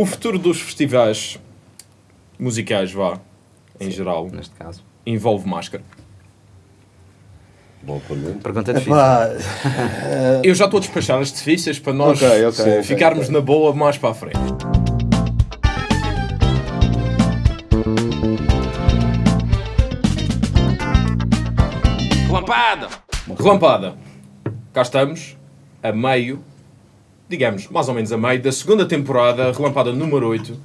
O futuro dos festivais musicais, vá, em geral, Neste caso. envolve máscara. Boa pergunta. Pergunta difícil. Epá, Eu já estou a despachar as difíceis para nós Ok, ok, sim, ok, ficarmos ok. na boa mais para a frente. Relampada! Relampada! Cá estamos, a meio, digamos, mais ou menos a meio da segunda temporada, Relampada número 8,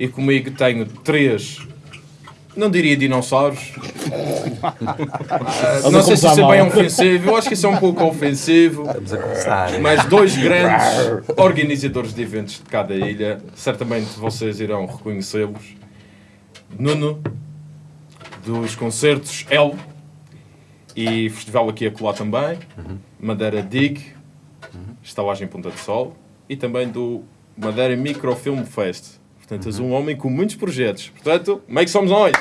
e comigo tenho três, não diria dinossauros, não sei se isso é bem ofensivo, eu acho que isso é um pouco ofensivo. A começar. Mas dois grandes organizadores de eventos de cada ilha, certamente vocês irão reconhecê-los. Nuno, dos concertos El, e Festival aqui a colar também, Madeira Dig, Estalagem Ponta de Sol, e também do Madeira Microfilm Fest. Portanto, és um homem com muitos projetos. Portanto, meio que somos nós.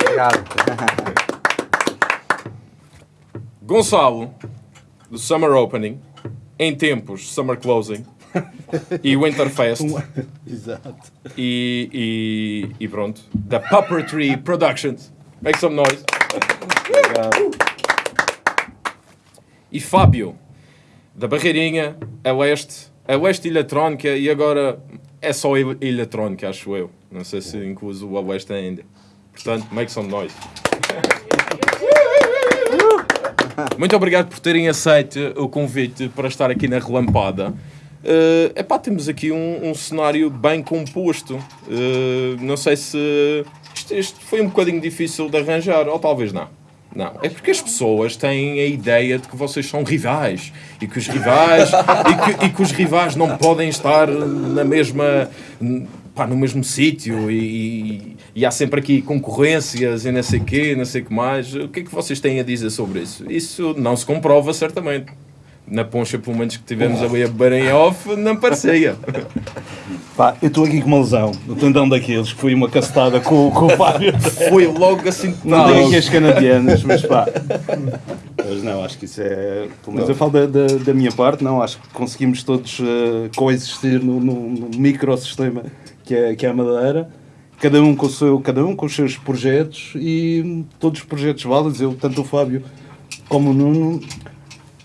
Obrigado. Gonçalo, do Summer Opening, em tempos Summer Closing e Winterfest Exato. e, e, e pronto, da Puppetry Productions. Make some noise. E Fábio, da Barreirinha, a Leste, a Leste Eletrónica e agora é só ele- Eletrónica, acho eu. Não sei se incluso o Oeste ainda. Portanto, make some noise. Muito obrigado por terem aceito o convite para estar aqui na Relampada. Uh, epá, temos aqui um, um cenário bem composto. Uh, não sei se isto, isto foi um bocadinho difícil de arranjar, ou talvez não. Não, é porque as pessoas têm a ideia de que vocês são rivais e que os rivais e que, e que os rivais não podem estar na mesma pá, no mesmo sítio e, e- há sempre aqui concorrências e não sei quê, não sei que mais. O que é que vocês têm a dizer sobre isso? Isso não se comprova certamente. Na poncha, pelo menos que tivemos ali a beber em off, não parecia. Pá, eu estou aqui com uma lesão. No tendão daqueles que foi uma cacetada com, com o Fábio. Foi logo assim. Não tenho aqui as canadianas, mas pá. Mas não, acho que isso é. Pelo menos eu falo da, da, da minha parte, não. Acho que conseguimos todos eh, coexistir no, no, no microsistema que é, que é a Madeira. Cada um, com o seu, cada um com os seus projetos e todos os projetos válidos. Eu, tanto o Fábio como o Nuno,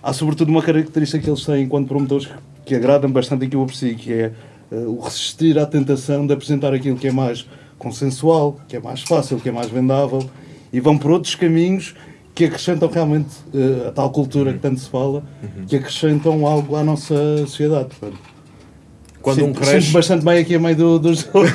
há sobretudo uma característica que eles têm enquanto promotores que agradam bastante aquilo por si, que é eh, o resistir à tentação de apresentar aquilo que é mais consensual, que é mais fácil, que é mais vendável, e vão por outros caminhos que acrescentam realmente eh, a tal cultura que tanto se fala, que acrescentam algo à nossa sociedade. Portanto, Quando sinto- um cresce, sinto bastante bem aqui a meio do- dos outros.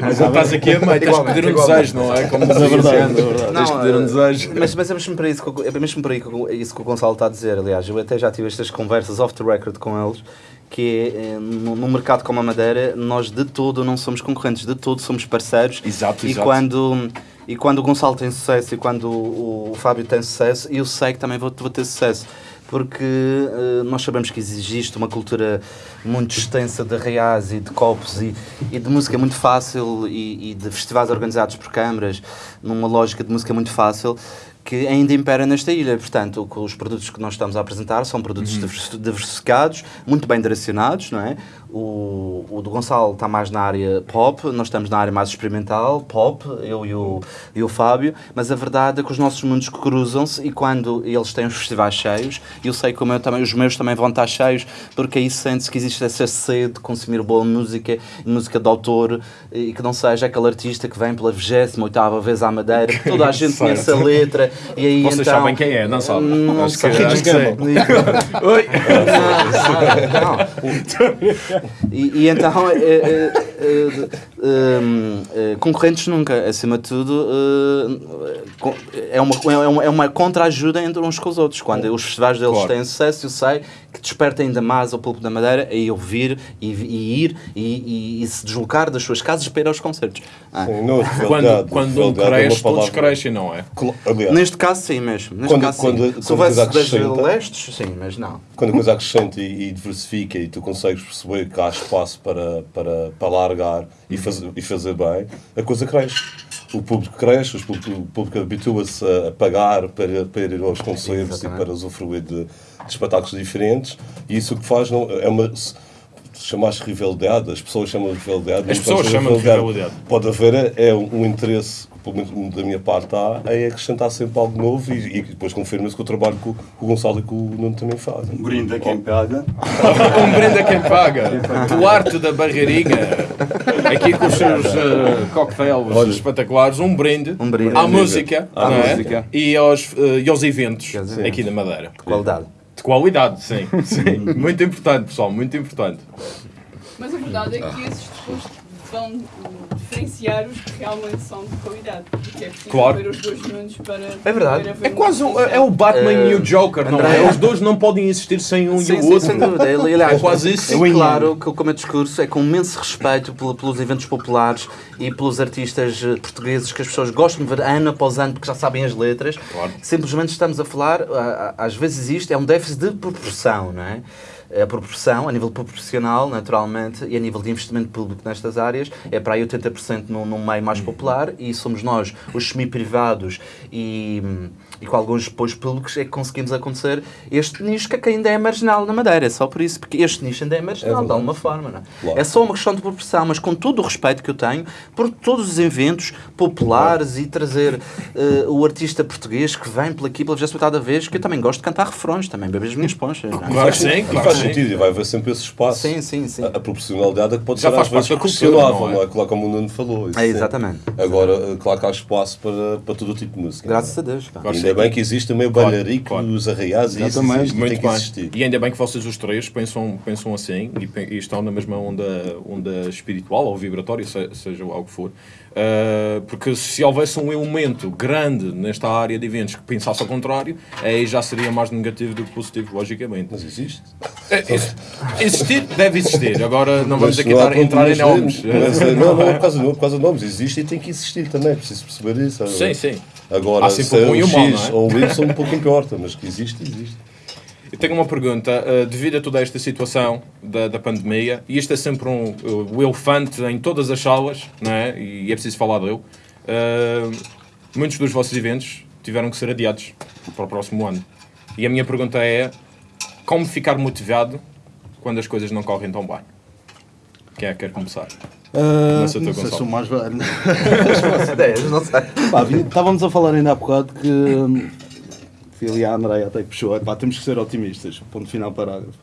Mas estás aqui a meio, tens que pedir um desejo, não é? Como é verdade, sempre. é verdade. Tens que pedir um eh, desejo. Mas, mas é mesmo por, isso que, é mesmo o- isso que o Gonçalo está a dizer. Aliás, eu até já tive estas conversas off the record com eles. Que é, eh, no, no mercado como a Madeira, nós de todo não somos concorrentes, de todo somos parceiros. Exato, e exato. Quando, e quando o Gonçalo tem sucesso e quando o, o Fábio tem sucesso, eu sei que também vou, vou ter sucesso. Porque eh, nós sabemos que existe uma cultura muito extensa de reais e de copos e, e de música muito fácil e, e de festivais organizados por câmaras, numa lógica de música muito fácil, que ainda impera nesta ilha. Portanto, os produtos que nós estamos a apresentar são produtos divers- diversificados, muito bem direcionados, não é? O, o do Gonçalo está mais na área pop, nós estamos na área mais experimental, pop, eu e o, e o Fábio, mas a verdade é que os nossos mundos cruzam-se e quando eles têm os festivais cheios, eu sei que o meu também, os meus também vão estar cheios, porque aí sente-se que existe essa sede de consumir boa música, música de autor, e que não seja aquele artista que vem pela 28ª vez à Madeira, que toda a gente conhece a letra, e aí Vocês então... sabem quem é, não sabem? Não sei. Oi! Não, não. E, e então, eh, eh, eh, concorrentes nunca, acima de tudo, é uma, é uma, é uma contra-ajuda entre uns com os outros. Quando os festivais deles Claro. têm sucesso, eu sei que desperta ainda mais ao público da Madeira a eu vir e, e ir e, e- e se deslocar das suas casas para ir aos concertos. Ah. Sim, não, Quando, um realidade é cresce, todos crescem, não é? Aliás, Neste caso, sim mesmo. Neste Quando- caso, quando- sim. quando Se houvesse a coisa 10 acrescenta- lestes, sim, mas não. quando a coisa acrescenta e, e diversifica e tu consegues perceber que há espaço para, para, para largar e fazer, e fazer bem, a coisa cresce. O público cresce, público- o público habitua-se a, pagar para, para ir aos concertos e para usufruir de, de espetáculos diferentes. E isso o que faz não, é uma... se- chamaste rivalidade, as pessoas chamam de rivalidade. As pessoas chamam de rivalidade. Pode haver é um, um interesse, pelo menos da minha parte há, em acrescentar sempre algo novo e, e depois confirma-se com o trabalho que o, que o Gonçalo e que o Nuno também fazem. Um brinde a quem paga. um brinde a quem paga. Duarte da Barreirinha, aqui com os seus uh, cocktails Olha. espetaculares, um brinde, Um brinde. à música, À é? música. E, aos, eh, e aos eventos Sim. aqui da Madeira. Qualidade. De qualidade, sim. sim. Muito importante, pessoal, muito importante. Mas a verdade é que esses discursos vão uh, diferenciar os que realmente são de qualidade. Porque é preciso Claro. ver os dois mundos para. É verdade. É quase um, distinção. é o Batman Eh, e o Joker, não André- é? Os dois não podem existir sem um Sim, e o sim, outro. sem dúvida. Ele, aliás, É quase isso. É claro que o meu discurso é com imenso respeito pelo- pelos eventos populares e pelos artistas eh, portugueses que as pessoas gostam de ver ano após ano porque já sabem as letras. Claro. Simplesmente estamos a falar, às vezes existe, é um déficit de proporção, não é? A proporção, a nível proporcional, naturalmente, e a nível de investimento público nestas áreas, é para aí 80% num, num meio mais popular e somos nós, os semi-privados e, e com alguns apoios públicos, é que conseguimos acontecer este nicho que ainda é marginal na Madeira. É só por isso, porque este nicho ainda é marginal, de alguma forma. Não é? Claro. é só uma questão de proporção, mas com todo o respeito que eu tenho por todos os eventos populares e trazer eh, o artista português que vem por aqui pela 28 vez, que eu também gosto de cantar refrões, também bebo as minhas ponchas. não é? Claro sim, E claro faz sentido, e vai haver sempre esse espaço. Sim, sim, sim. A, a proporcionalidade é que pode Já ser faz às vezes questionável, não é? não é? Claro como o Nuno falou. isso É, sim. exatamente. Agora, eh, claro que há espaço para, para todo o tipo de música. Graças a Deus. pá. Ainda bem que existe o Claro, bailarico, claro. os arraiais e isso existe, Muito tem existir. E ainda bem que vocês os três pensam, pensam assim e, e estão na mesma onda, onda espiritual ou vibratória, se- seja lá o que for. Uh, porque se houvesse um elemento grande nesta área de eventos que pensasse ao contrário, aí já seria mais negativo do que positivo, logicamente. Mas existe. É, ex- existir, deve existir. Agora não vamos aqui dar, entrar em nomes. Mas, eh, não, não é por causa, não é por causa de nomes. Existe e tem que existir também. Preciso perceber isso. Sim, sim. Agora, se é um X não é? ou um Y, um pouco importa, mas que existe, existe. Eu tenho uma pergunta. uh, devido a toda esta situação da, da pandemia, e isto é sempre um, uh, o elefante em todas as salas, não é? e é preciso falar dele, uh, muitos dos vossos eventos tiveram que ser adiados para o próximo ano. E a minha pergunta é: como ficar motivado quando as coisas não correm tão bem? Quem é que quer começar? Começa tu, não sei se sou mais velho. Ideias, não sei. Pá, estávamos a falar ainda há bocado que hum, fui ali a Andréia até que puxou. Pá, temos que ser otimistas. Ponto final parágrafo.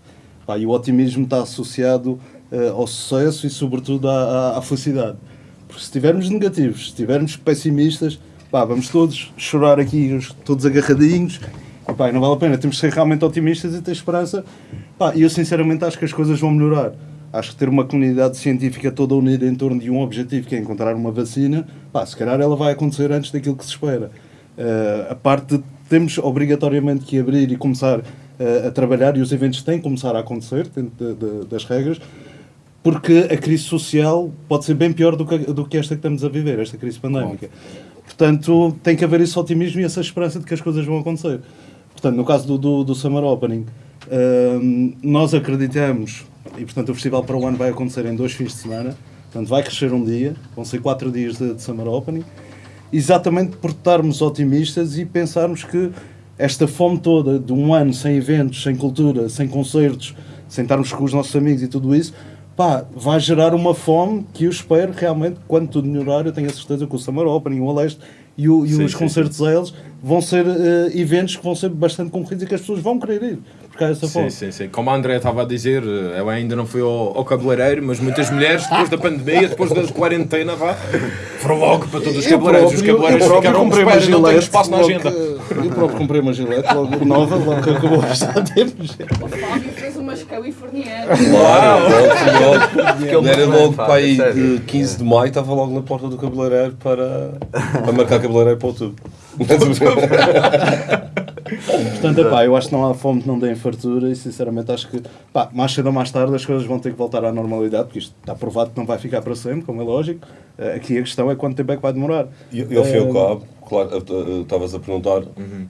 Pá, e o otimismo está associado eh, ao sucesso e sobretudo à, à- à felicidade. Porque se estivermos negativos, se estivermos pessimistas, pá, vamos todos chorar aqui, todos agarradinhos. E, pá, não vale a pena. Temos que ser realmente otimistas e ter esperança. Pá, eu sinceramente acho que as coisas vão melhorar. Acho que ter uma comunidade científica toda unida em torno de um objetivo que é encontrar uma vacina, pá, se calhar ela vai acontecer antes daquilo que se espera. Eh, a parte de temos obrigatoriamente que abrir e começar eh, a trabalhar, e os eventos têm que começar a acontecer dentro de- de- das regras, porque a crise social pode ser bem pior do que, do que esta que estamos a viver, esta crise pandémica. Portanto, tem que haver esse otimismo e essa esperança de que as coisas vão acontecer. Portanto, no caso do, do, do Summer Opening, hum, nós acreditamos, e portanto o festival para o ano vai acontecer em dois fins de semana, portanto vai crescer um dia, vão ser quatro dias de, de Summer Opening, exatamente por estarmos otimistas e pensarmos que esta fome toda de um ano sem eventos, sem cultura, sem concertos, sem estarmos com os nossos amigos e tudo isso, pá, vai gerar uma fome que eu espero realmente, quando tudo melhorar, eu tenho a certeza que o Summer Opening, o Aleste e, o- e Sim, um sim, os concertos a eles vão ser eh, eventos que vão ser bastante concorridos e que as pessoas vão querer ir, porque há essa Sim, fome. sim, sim. Como a André estava a dizer, eh, eu ainda não fui ao, ao cabeleireiro, mas muitas mulheres, depois da pandemia, depois da quarentena, vá, foram logo para todos os Eu cabeleireiros. Os cabeleireiros eu ficaram uma espera, não tenho gilete, espaço na agenda. que- Eu próprio comprei uma gilete logo nova, logo que acabou a estar temos. O Fábio fez umas californianas. Claro, logo, é logo, era muito logo para aí sério. de 15 de maio, estava logo na porta do cabeleireiro para, para marcar cabeleireiro para outubro. Portanto, epá, eu acho que não há fome que não dê fartura e sinceramente acho que pá, mais cedo ou mais tarde as coisas vão ter que voltar à normalidade, porque isto está provado que não vai ficar para sempre, como é lógico. Eh, Aqui a questão é quanto tempo é que vai demorar. E, e ao fim e ao Eh, cabo, claro, eh, eh, estavas a perguntar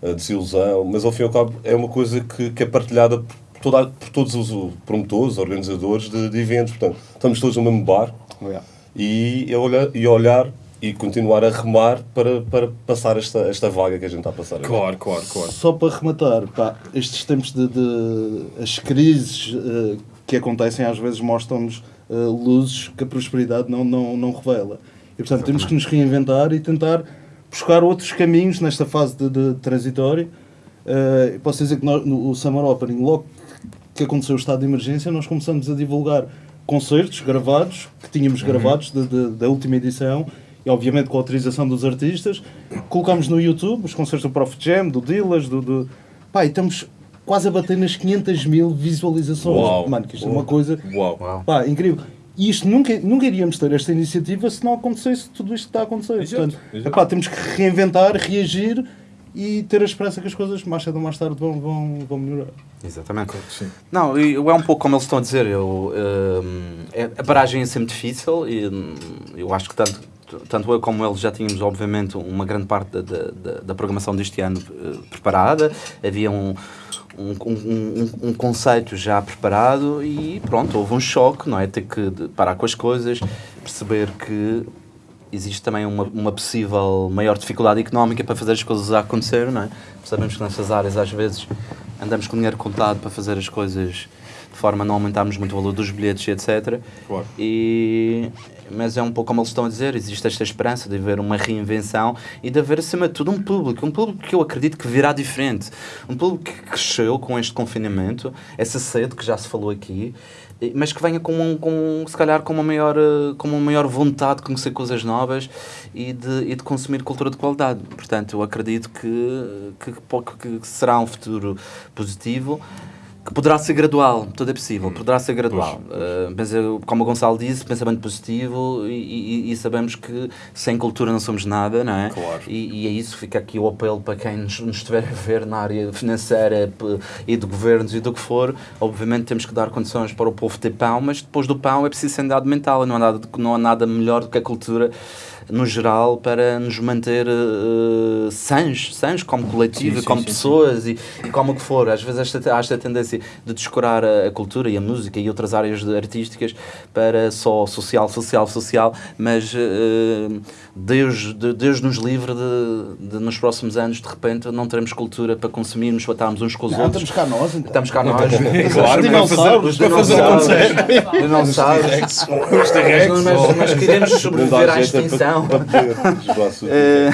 a desilusão, mas ao fim e ao cabo é uma coisa que, que é partilhada por, toda, por todos os promotores, organizadores de, de eventos. Portanto, estamos todos no mesmo barco yeah. e a olhar, e a olhar e continuar a remar para, para passar esta, esta vaga que a gente está a passar. agora. Claro, claro, claro. Só para rematar, pá, estes tempos de, de- as crises eh, que acontecem às vezes mostram-nos uh, luzes que a prosperidade não, não, não revela. E portanto temos que nos reinventar e tentar buscar outros caminhos nesta fase de, de transitório. Uh, posso dizer que nós, no o Summer Opening, logo que aconteceu o estado de emergência, nós começamos a divulgar concertos gravados, que tínhamos Uhum. gravados de- de- da última edição, e obviamente com a autorização dos artistas. Colocámos no YouTube os concertos do Prof Jam, do Dillas, do. do... Pá, e estamos quase a bater nas 500 mil visualizações. Uau. Mano, que isto é uma coisa. Uau. Uau. Pá, incrível. E isto nunca, nunca iríamos ter esta iniciativa se não acontecesse tudo isto que está a acontecer. Exato, Portanto, exato. epá, temos que reinventar, reagir e ter a esperança que as coisas mais cedo ou mais tarde vão, vão, vão melhorar. Exatamente. Sim. Não, é um pouco como eles estão a dizer. Eu, hum, é- a paragem é sempre difícil e hum, eu acho que tanto, tanto eu como eles já tínhamos, obviamente, uma grande parte da, da, da- programação deste ano eh, preparada. Havia um, um, um, um- conceito já preparado e pronto, houve um choque, não é? Ter que parar com as coisas, perceber que existe também uma, uma possível maior dificuldade económica para fazer as coisas acontecer, não é? Sabemos que nessas áreas às vezes andamos com dinheiro contado para fazer as coisas de forma a não aumentarmos muito o valor dos bilhetes etc. Claro. E, mas é um pouco como eles estão a dizer, existe esta esperança de haver uma reinvenção e de haver acima de tudo um público, um público que eu acredito que virá diferente, um público que cresceu com este confinamento, essa sede que já se falou aqui, mas que venha com, um, com se calhar com uma maior eh, com uma maior vontade de conhecer coisas novas e de, e de consumir cultura de qualidade. Portanto, eu acredito que, que, que, que será um futuro positivo que poderá ser gradual, tudo é possível, poderá ser gradual. Uh, mas eu, como o Gonçalo disse, pensamento positivo e, e- e sabemos que sem cultura não somos nada, não é? Claro. E, e é isso, fica aqui o apelo para quem nos, nos estiver a ver na área financeira e de governos e do que for. Obviamente temos que dar condições para o povo ter pão, mas depois do pão é preciso sanidade mental, não há nada, não há nada melhor do que a cultura no geral para nos manter uh, sãs, sãs como coletivo, Sim, sim, como sim, sim. pessoas e, e como o que for. Às vezes esta, há esta tendência de descurar a, a cultura e a música e outras áreas de- artísticas para só social, social, social, mas eh, Deus, de- Deus nos livre de, de nos próximos anos, de repente, não teremos cultura para consumirmos, para estarmos uns com os Não, outros. estamos cá nós, então. Estamos cá nós. Claro, para fazer, dinossauros, para fazer dinossauros. acontecer. Dinossauros. Os. Mas, queremos Não sobreviver à extinção. Para, para poder desbraçar o Eh,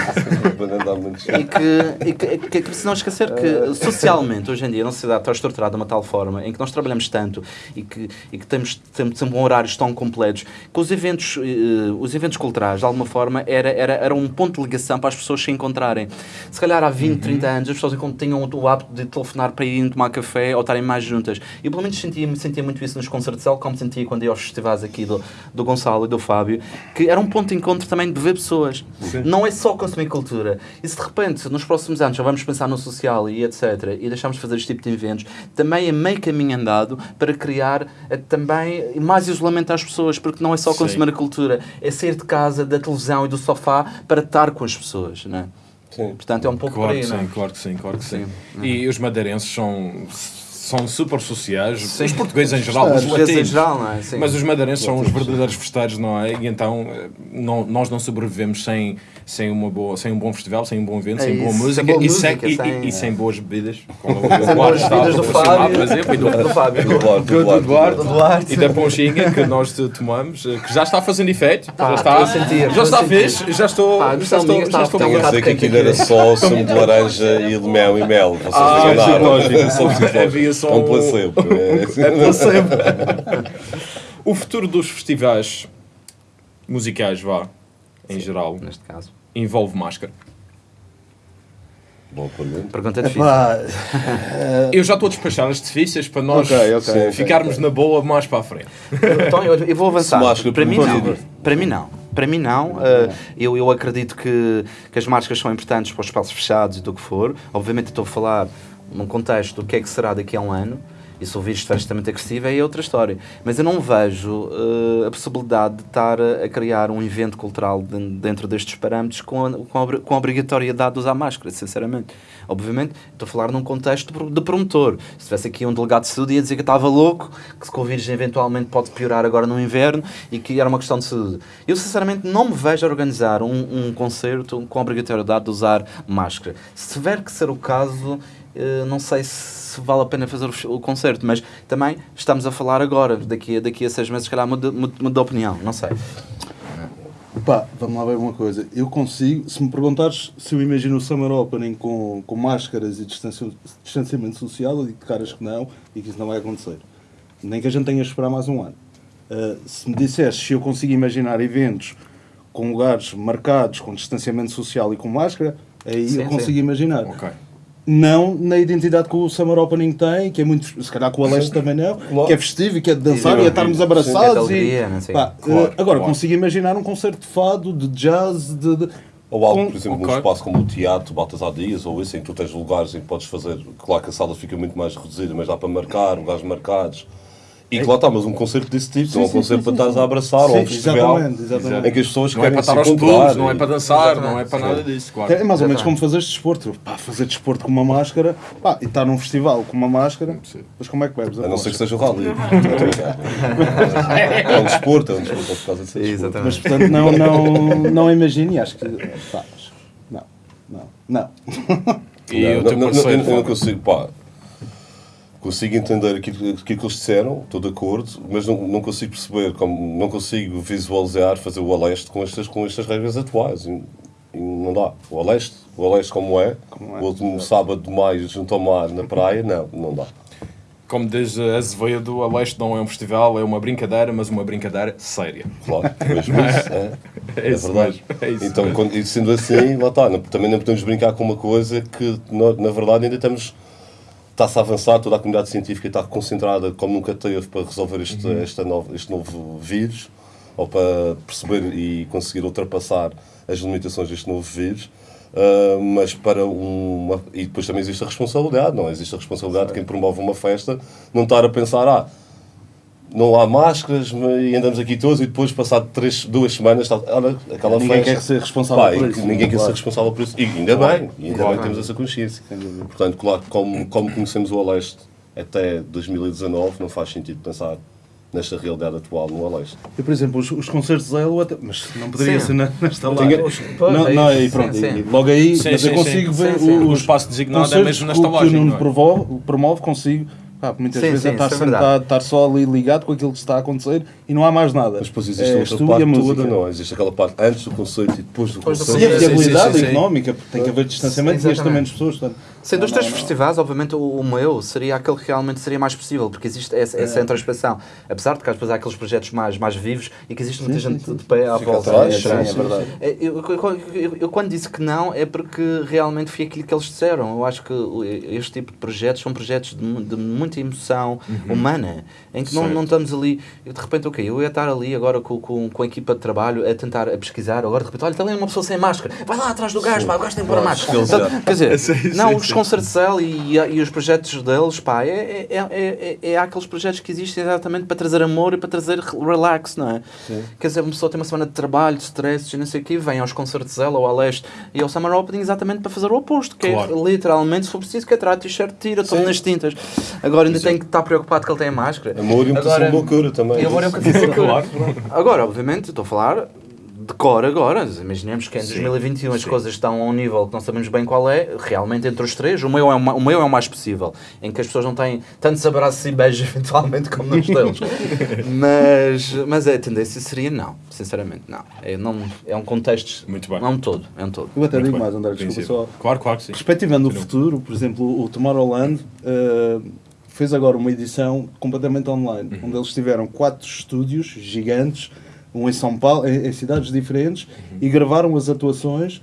para andar muito e que, e que, que, que se não esquecer que socialmente hoje em dia a nossa sociedade está estruturada de uma tal forma em que nós trabalhamos tanto e que, e que temos, temos sempre horários tão completos que os eventos, eh, os eventos culturais de alguma forma era, era, era um ponto de ligação para as pessoas se encontrarem. Se calhar há 20, 30 anos as pessoas tinham o hábito de telefonar para irem tomar café ou estarem mais juntas. E pelo menos sentia, sentia muito isso nos concertos como sentia quando ia aos festivais aqui do, do Gonçalo e do Fábio que era um ponto de encontro também de ver pessoas não é só consumir cultura. E se de repente, nos próximos anos, já vamos pensar no social e etc., e deixamos de fazer este tipo de eventos, também é meio caminho andado para criar eh, também mais isolamento às pessoas, porque não é só Sim. consumir a cultura, é sair de casa, da televisão e do sofá para estar com as pessoas, não é? Sim. Portanto, é um pouco Claro por que aí, não é? sim, claro que sim, claro que sim. Sim. E os madeirenses são, são super sociais, Sim. os portugueses em geral, os Os portugueses em latinos. geral, não é? Sim. Mas os madeirenses são os verdadeiros festeiros, não é? E então eh, não, nós não sobrevivemos sem, sem, uma boa, sem um bom festival, sem um bom evento, É sem boa música, sem boa e, música, sem, e- sem- e- e sem boas bebidas. Como o bebidas do a proporcionar, Fábio. por exemplo, e do, Do Fábio. Do Duarte, do, Do Duarte. e da ponchinha que nós tomamos, eh, que já está fazendo efeito, já Pá, está, estou a sentir, já estou a está sentir. fixe, já estou, Pá, a já estou, já está- estou está a ligado. dizer que aquilo era só sumo de laranja e de mel e mel. Vocês Ah, psicológico. Só É um um- placebo. É. É placebo. o futuro dos festivais musicais, vá, em geral, Neste caso. envolve máscara. Bom, pergunta. Pergunta difícil. Epá, Eu já estou a despachar as difíceis para nós Ok, ok, eh, ok, ficarmos na boa mais para a frente. Então, eu, eu vou avançar. Máscara Para mim não. Para mim não. Para mim não. Uh, eu, eu acredito que, que as máscaras são importantes para os espaços fechados e do que for. Obviamente estou a falar num contexto do que é que será daqui a um ano. E se o vírus estiver extremamente agressivo é outra história. Mas eu não vejo uh, a possibilidade de estar a, criar um evento cultural de- dentro destes parâmetros com a, com, a, com a obrigatoriedade de usar máscara, sinceramente. Obviamente, estou a falar num contexto de pro- de promotor. Se tivesse aqui um delegado de saúde ia dizer que estava louco, que se vírus eventualmente pode piorar agora no inverno e que era uma questão de saúde. Eu, sinceramente, não me vejo a organizar um, um concerto com a obrigatoriedade de usar máscara. Se tiver que ser o caso, eh, não sei se vale a pena fazer o, o concerto, mas também estamos a falar agora, daqui, a- daqui a seis meses, se calhar muda, de opinião, não sei. Pá, vamos lá ver uma coisa. Eu consigo, se me perguntares se eu imagino o Summer Opening com, com máscaras e distanci- distanciamento social, eu digo de caras que não e que isso não vai acontecer. Nem que a gente tenha de esperar mais um ano. Uh, se me disseres se eu consigo imaginar eventos com lugares marcados com distanciamento social e com máscara, aí Sim, eu consigo sim. imaginar. Ok. Não na identidade que o Summer Opening tem, que é muito, se calhar com o Aleste também não, Claro. que é festivo e que é de dançar E e é estarmos abraçados. Sim, é e, alegria, não sei. pá, Claro, eh, agora, claro. consigo imaginar um concerto de fado, de jazz, de. de- Ou algo, por exemplo, ok. num espaço como o teatro, Baltasar Dias, ou isso, em que tu tens lugares em que podes fazer. Claro que a sala fica muito mais reduzida, mas dá para marcar, lugares marcados. E que lá está, mas um concerto desse tipo, não é um sim, concerto sim, para sim, estares sim. a abraçar, ou um Sim, festival exatamente, exatamente. em que as pessoas Não é querem para estar se aos clubes, não é e- para dançar, Exatamente. não é para nada disso, claro. É mais ou menos Exatamente. como fazeres desporto. Pá, fazer desporto com uma máscara, pá, e estar num festival com uma máscara, mas como é que bebes? A não ser que seja o rally. É. é um desporto, é um desporto por causa de ser desporto. Exatamente. Mas portanto, não, não, não imagino e acho que. Pá, mas- não, não, não. E Não, o teu não, não, eu, eu não consigo, pá, consigo entender aquilo, aquilo que eles disseram, estou de acordo, mas não, não consigo perceber, como, não consigo visualizar fazer o Aleste com estas, com estas regras atuais. E, e não dá. O Aleste, o Aleste como é, Como é, o último sábado de maio junto ao mar na praia, não, não dá. Como diz Azevedo, a Leste não é um festival, é uma brincadeira, mas uma brincadeira séria. Claro, mesmo isso, é, É é verdade. mesmo, é isso então, quando, e sendo assim, lá está, não- também não podemos brincar com uma coisa que, na verdade, ainda estamos. Está-se a avançar, toda a comunidade científica está concentrada como nunca teve para resolver este, Uhum. esta nova, este novo vírus, ou para perceber e conseguir ultrapassar as limitações deste novo vírus. Ah, mas para uma. E depois também existe a responsabilidade, não? é? Existe a responsabilidade de quem promove uma festa não estar a pensar, ah, não há máscaras e andamos aqui todos e depois, passado três, duas semanas, está, olha, aquela Ninguém festa. quer ser responsável Pá, por e isso, Ninguém quer claro. ser responsável por isso. E ainda bem, e ainda Claro. bem temos essa consciência. Portanto, claro, como, como conhecemos o Aleste até 2019, não faz sentido pensar nesta realidade atual no Aleste. Eu, por exemplo, os, os concertos Zelo, até, mas não poderia Sim. ser na- nesta Tinha- live. Pois, Não, é não, e pronto, Sim, e sim. logo aí, Sim, mas sim, eu sim. consigo ver Sim, sim. os O espaço designado é mesmo na que o- Que o Nuno é? promove, consigo. Pá, muitas Sim, vezes sim, é estar é sentado, estar só ali ligado com aquilo que está a acontecer e não há mais nada. Mas depois existe É, outra parte a música. toda, não é? Existe aquela parte antes do conceito e depois do conceito. E a Sim, sim, viabilidade sim, sim. económica, porque tem que haver distanciamento e este também pessoas. Portanto, Sendo os não, três festivais, obviamente o, o meu seria aquele que realmente seria mais possível, porque existe essa, essa introspeção. Apesar de que vezes há aqueles projetos mais, mais vivos e que existe muita Sim, gente sim, de pé à Fica volta. atrás, é estranho, sim, é verdade. É, Eu, eu- eu- eu quando disse que não é porque realmente foi aquilo que eles disseram. Eu acho que este tipo de projetos são projetos de, de muita emoção humana, em que não, Certo. não estamos ali, de repente, ok, eu ia estar ali agora com, com, com a equipa de trabalho a tentar a pesquisar, agora de repente, olha, está ali uma pessoa sem máscara, vai lá atrás do gajo, pá, o gajo tem que pôr a máscara. já- Quer dizer, Sim, não, os sim. concertos de Cell e, e os projetos deles, pá, é, é, é, é, é aqueles projetos que existem exatamente para trazer amor e para trazer relax, não é? Quer dizer, uma pessoa tem uma semana de trabalho, de stress e não sei o quê, vem aos concertos de Zella ou ao leste e ao Summer Opening exatamente para fazer o oposto, que Claro. é literalmente, se for preciso, que é tirar a t-shirt, tira, toma nas tintas. Agora ainda tem que estar preocupado que ele tem a máscara. Amor e um bocadinho de loucura também. E é um claro. Agora, obviamente, estou a falar de cor agora. Imaginemos que em Sim. 2021 as Sim. coisas estão a um nível que não sabemos bem qual é. Realmente, entre os três, o meu é o, meu é o mais possível. Em que as pessoas não têm tantos abraços e beijos, eventualmente, como nos deles. mas, mas a tendência seria não. Sinceramente, não. É, não, é um contexto. Muito bem. É um todo. É um todo. Eu até Muito digo bem. mais, André, desculpa só. Claro, claro que sim. Perspectivando o futuro, por exemplo, o Tomorrowland eh, fez agora uma edição completamente online, Uhum. onde eles tiveram quatro estúdios gigantes, um em São Paulo, em, em cidades diferentes, Uhum. e gravaram as atuações.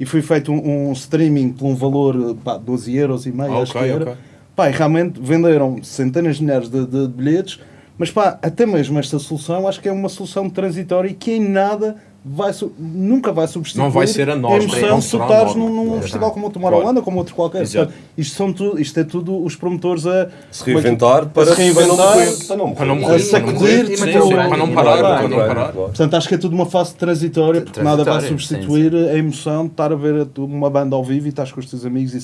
E foi feito um, um streaming por um valor pá, 12 euros e meio, Ah, acho que era. ok. Pá, e realmente venderam centenas de milhares de, de bilhetes, mas pá, até mesmo esta solução acho que é uma solução transitória e que em nada vai, nunca vai substituir Não vai ser a nova, a emoção a estares nova. num, num Exato. festival como o Tomorrowland ou como outro qualquer. Portanto, isto, são tu, isto é tudo os promotores a Se reinventar para, se reinventar, para não morrer. Para não morrer. A sacudir, e para não parar, para não. Portanto, acho que é tudo uma fase transitória, porque nada vai substituir a emoção de estar a ver uma banda ao vivo e estás com os teus amigos e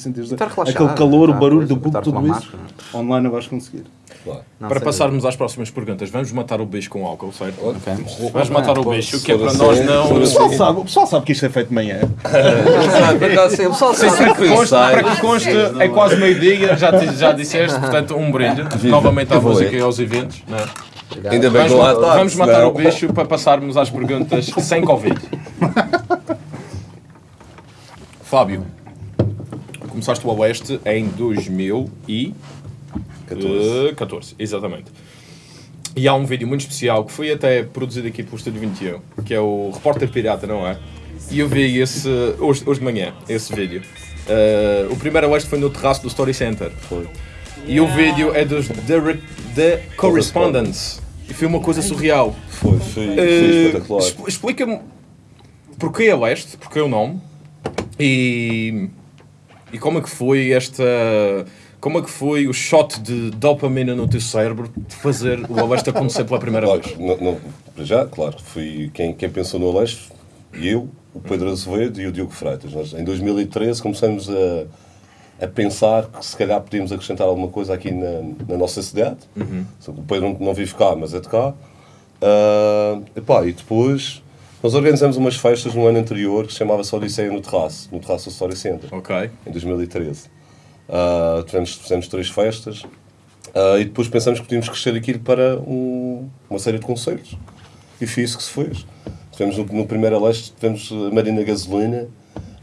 relaxado, aquele calor, o estar barulho do público, tudo isso. Online não vais conseguir. Claro. Não, para passarmos às próximas perguntas, vamos matar o bicho com álcool, certo? Ok. Vamos matar o bicho, que é para nós for não. O pessoal, sabe, o pessoal sabe que isto é feito de manhã. O pessoal sabe. Para que conste, para que conste, é quase meio-dia, já, já disseste, portanto, um brinde novamente à música e aos eventos. não é? Ainda bem Vamos, lá vamos matar senão- o bicho para passarmos às perguntas sem Covid. Fábio, começaste o Oeste em 2014, exatamente. E há um vídeo muito especial que foi até produzido aqui pelo Estúdio 21, que é o Repórter Pirata, não é? E eu vi esse hoje, hoje de manhã, esse vídeo. Uh, o primeiro Oeste foi no terraço do Story Center. Foi. E o vídeo é dos The, The Correspondents. E foi uma coisa surreal. Foi, foi, foi Eh, espetacular. expl- Explica-me porquê a leste, porquê o nome e, e como é que foi esta. Como é que foi o shot de dopamina no teu cérebro de fazer o Oeste acontecer pela primeira Claro, vez? não, não, para já, claro, fui quem, quem pensou no Aleixo, eu, o Pedro Azevedo e o Diogo Freitas. Nós, em 2013, começamos a, a pensar que se calhar podíamos acrescentar alguma coisa aqui na, na nossa cidade. Que O Pedro não, não vive cá, mas é de cá. Ah, epá, e depois nós organizamos umas festas no ano anterior que se chamava-se Odisseia no Terraço, no Terraço do Story Center Ok. em 2013. Ah, tivemos, fizemos três festas ah, e depois pensamos que podíamos crescer aquilo para um- uma série de concertos. E foi isso que se fez. Tivemos no, no primeiro leste, tivemos a Marina Gasolina,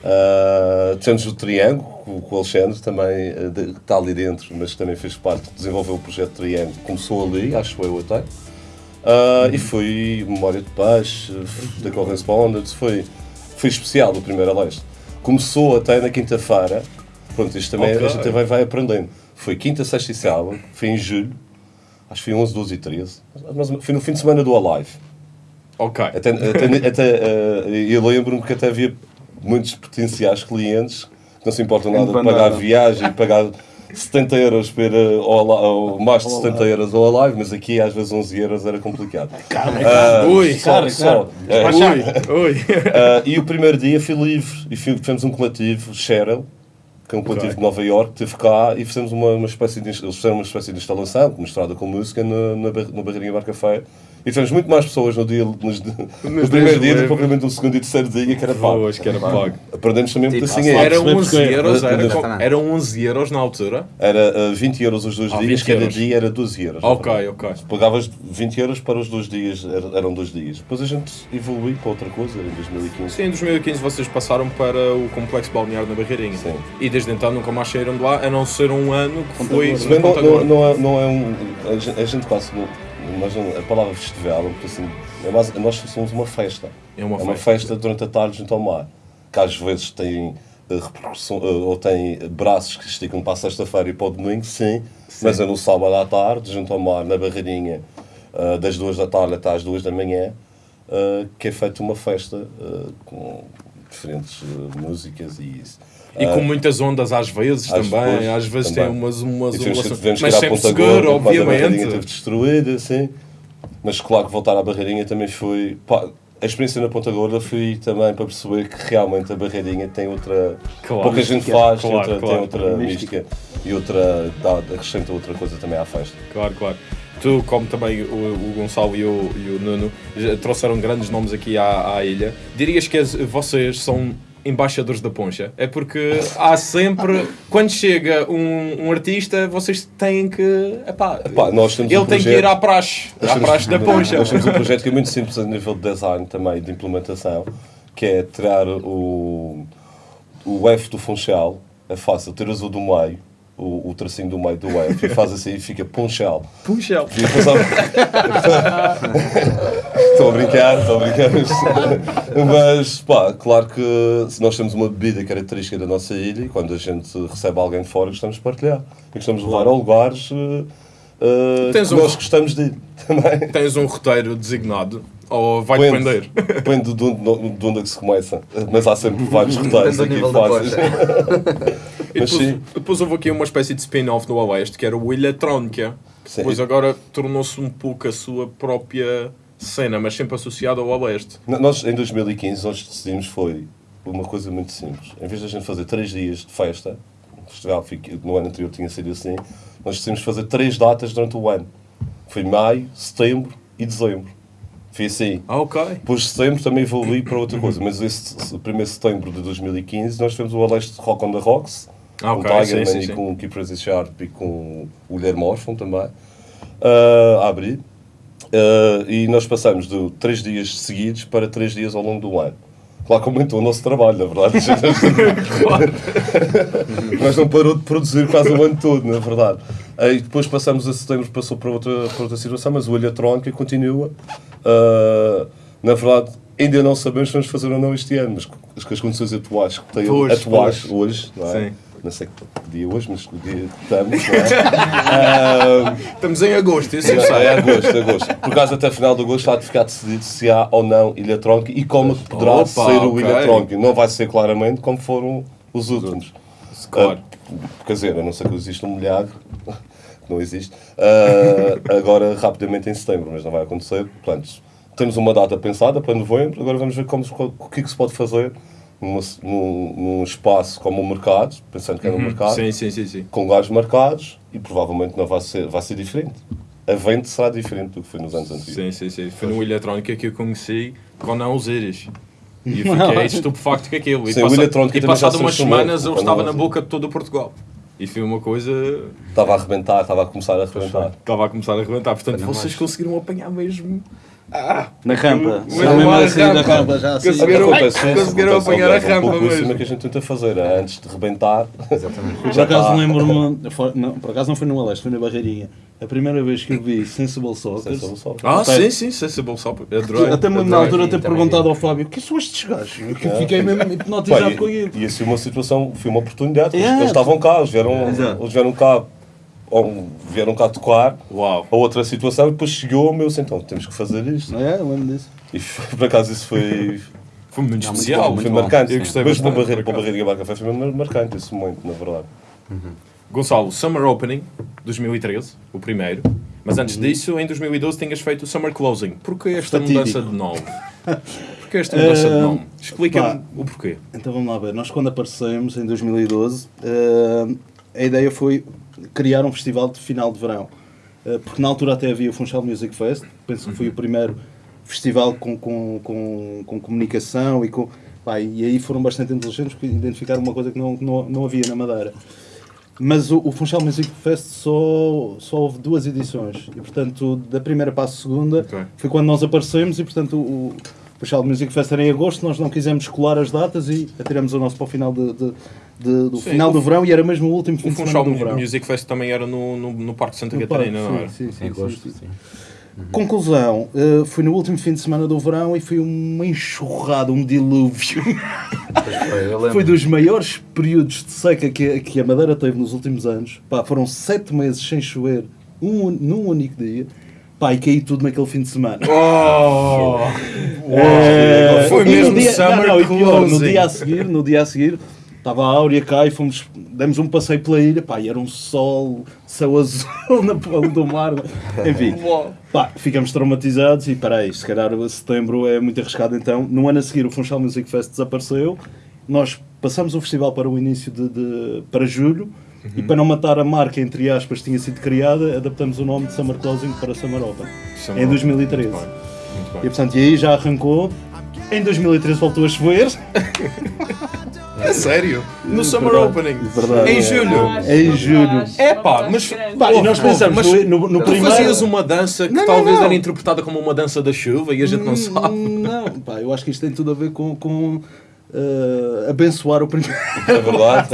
ah, tivemos o Triângulo, com, com o Alexandre também, que está ali dentro, mas também fez parte, desenvolveu o projeto Triângulo, começou ali, acho eu até. E foi Memória de Paz, da Correspondence, foi, foi especial o primeiro leste. Começou até na quinta-feira, pronto, isto também Ok. a gente também vai aprendendo. Foi quinta, sexta e sábado, foi em julho, acho que foi 11, 12 e 13, mas foi no fim de semana do Alive. Ok. Até, até, até, eh, eu lembro-me que até havia muitos potenciais clientes que não se importam nada de pagar viagem e pagar 70 euros para ir ao, mais de 70 euros ao Alive, mas aqui às vezes 11 euros era complicado. Ah, Ui, só, cara, só. cara. Eh, Ui, ui. ah, e o primeiro dia fui livre e fui, fizemos um coletivo, Cheryl, que é um coletivo Ok. de Nova York, esteve cá e fizemos uma, uma espécie de, eles fizeram uma espécie de instalação misturada com música na, na, na Barreirinha Bar Café. E tivemos muito mais pessoas no, dia, nos, no primeiro dia do que propriamente no segundo e terceiro dia, que era pago. Pois, que era pago. Aprendemos também muito Tipo, assim. Era Era, 11 euros, era, Era- com- eram 11 euros na altura. era ah, 20 euros os dois Ah, dias, 20 cada euros. dia era 12 euros. Ok, ok. Pagavas 20 euros para os dois dias, era- eram dois dias. Depois a gente evoluiu para outra coisa, em 2015. Sim, em 2015 vocês passaram para o complexo balneário na Barreirinha. Sim. E desde então nunca mais saíram de lá, a não ser um ano que foi não, não, não é, não é um. A gente, a gente quase. Não, mas a palavra festival, porque assim, é mais, nós somos uma festa. É uma é uma festa. festa durante a tarde junto ao mar. Que às vezes tem eh, repercussão, eh, ou tem braços que esticam para a sexta-feira e para o domingo, sim, mas é no sábado à tarde, junto ao mar, na Barreirinha, eh, das duas da tarde até às duas da manhã, que é feita uma festa com diferentes músicas e isso. E com muitas ondas às vezes Às também, vezes, às vezes também. tem umas, umas ondulações, mas sempre Ponta seguro, Gorda, quando a barreirinha obviamente. teve destruída, assim. Mas claro que voltar à barreirinha também foi... pá, a experiência na Ponta Gorda foi também para perceber que realmente a barreirinha tem outra... Claro. pouca gente faz, Claro, outra, claro. tem outra Mística. mística e outra... Dá, acrescenta outra coisa também à festa. Claro, claro. Tu, como também o, o Gonçalo e o, e o Nuno, já trouxeram grandes nomes aqui à, à ilha, dirias que as- vocês são embaixadores da poncha? É porque há sempre, quando chega um, um artista, vocês têm que. Epá, Epá, nós temos ele um tem que projeto- ir à praxe, à praxe da poncha. Nós temos um projeto que é muito simples a nível de design também, de implementação, que é tirar o, o F do Funchal, é fácil, tiras o do meio, o, o tracinho do meio do F, e faz assim e fica Punchal. Punchel. E depois há- Estou a brincar, estou a brincar. Mas, pá, claro que se nós temos uma bebida característica da nossa ilha e quando a gente recebe alguém de fora, gostamos de partilhar. E gostamos de levar a lugares Tens que um- nós gostamos de ir também. Tens um roteiro designado ou vai Depende. depender? Depende de onde, de onde é que se começa. Mas há sempre vários roteiros aqui fáceis. Mas depois, sim. depois houve aqui uma espécie de spin-off no Oeste que era o Ilha Trónica. Sim. Depois agora tornou-se um pouco a sua própria cena, mas sempre associada ao Oeste. Nós, em 2015, nós decidimos foi uma coisa muito simples. Em vez de a gente fazer três dias de festa, festival fique- no ano anterior tinha sido assim, nós decidimos fazer três datas durante o ano. Foi maio, setembro e dezembro. Foi assim. Ah, ok. Depois de setembro também evoluí para outra coisa, mas esse primeiro setembro de 2015 nós fizemos o Aleste Rock on the Rocks, Ah, com o Tigerman sim, sim, e sim. com o Keep Crazy Sharp e com o Guilherme Orfon também, ah, a abrir. Ah, e nós passamos de três dias seguidos para três dias ao longo do ano. Claro que aumentou o nosso trabalho, na verdade. Nós não parou de produzir quase o ano todo, na verdade. Aí depois passamos a setembro, passou para outra, para outra situação, mas o Eletrónica continua. Ah, na verdade, ainda não sabemos se vamos fazer ou não este ano, mas com as, condições atuais que têm Pois, atuais pois. hoje, não é? Sim. Não sei que dia é hoje, mas que dia estamos, não é? Ah, Estamos em agosto, isso eu é sei. agosto, agosto. Por causa até final de agosto há de ficar decidido se há ou não Ilha Tronca e como poderá Opa, ser o. Ilha Tronca. Não vai ser claramente como foram os últimos. Claro. Ah, quer dizer, a não ser que exista um milhagre, que não existe, ah, agora rapidamente em setembro, mas não vai acontecer. Portanto, temos uma data pensada para novembro, agora vamos ver como, o que é que se pode fazer num, num espaço como o mercado, pensando que é no mercado Uhum. Sim, sim, sim, sim. com lugares marcados e provavelmente não vai ser, vai ser diferente. A venda será diferente do que foi nos anos anteriores. Sim, sim, sim. Foi no Eletrónica que eu conheci com não os íris. E eu fiquei estupefacto com aquilo. E, Sim, passa- e passado umas semanas eu estava na boca de todo o Portugal. E foi uma coisa. Estava a arrebentar, estava a começar a arrebentar. Estava a começar a arrebentar. Portanto, vocês conseguiram apanhar mesmo. Na rampa. Mas não mesmo assim da rampa. rampa já assim. Conseguiram- Acontece isso, conseguiram acontece, apanhar a é um rampa pouco isso que a gente tenta fazer, é, antes de rebentar. Por Já acaso tá. lembro-me, não, por acaso não foi no Aleste, foi na Barreirinha. A primeira vez que eu vi Sensible Soccer, Sem solução. Ah, sim, sim, Sensible. Adorei. até mesmo na altura ter perguntado ao Fábio, quem são estes gajos? Eu É. fiquei mesmo hipnotizado com e, aquilo. e assim uma situação, foi uma oportunidade. Eles, É. eles estavam cá, eles vieram, Exato. eles vieram cá, ou vieram cá tocar Uau. a outra situação e depois chegou o meu assim, então temos que fazer isto. É? Eu lembro disso. E por acaso isso foi, Foi muito Não, muito especial. bom, foi muito bom. marcante. Eu gostei Mas para Barreira, para. Barreira e Bar Café foi mesmo marcante, isso muito, na verdade. Gonçalo, Summer Opening 2013, o primeiro. Mas antes disso, em 2012, tinhas feito o Summer Closing. Porquê esta Fatídico. mudança de nome? Porquê esta mudança de Eh, nome? Explica-me o porquê. Então vamos lá ver. Nós quando aparecemos em 2012, eh, a ideia foi criar um festival de final de verão. Eh, porque na altura até havia o Funchal Music Fest, penso que foi o primeiro festival com, com, com, com comunicação e com. Pá, e aí foram bastante inteligentes porque identificaram uma coisa que não, não, não havia na Madeira. Mas o, o Funchal Music Fest só, só houve duas edições e, portanto, da primeira para a segunda Ok. foi quando nós aparecemos e, portanto, o, o Funchal Music Fest era em agosto, nós não quisemos colar as datas e atiramos o nosso para o final, de, de- de- do, Sim, final o- do verão e era mesmo o último fim O de semana Funchal do verão. Music Fest também era no, no, no Parque Santa No Catarina, parque, não era? sim, sim, sim, Em agosto, sim, sim. sim. Conclusão, eh, foi no último fim de semana do verão e foi uma enxurrada, um dilúvio. Foi. Foi dos maiores períodos de seca que, que a Madeira teve nos últimos anos. Pá, foram sete meses sem chover um, num único dia. Pá, e caiu tudo naquele fim de semana. Oh! Eh, Foi mesmo dia, summer não, não, pior, no dia a seguir, no dia a seguir, estava a Áurea cá e fomos, demos um passeio pela ilha, pá, e era um sol, céu azul na pele do mar, enfim, pá, ficamos traumatizados e peraí, se calhar setembro é muito arriscado então, no ano a seguir o Funchal Music Fest desapareceu, nós passamos o festival para o início de, de- para julho, e para não matar a marca, entre aspas, que tinha sido criada, adaptamos o nome de Summer Closing para Summer Open, Summer em Open. 2013. Muito bem, muito E bem. portanto, e aí já arrancou. Em 2013 voltou a chover. É sério? No Summer Verdade, Opening? verdade. Em julho? Em julho. É pá, mas- Pá, e nós pensamos mas no, no, Tu primeiro. fazias uma dança que Não, não, talvez não. era interpretada como uma dança da chuva e a gente não sabe. Hum, Não, pá, eu acho que isto tem tudo a ver com. com eh, abençoar o primeiro. É verdade.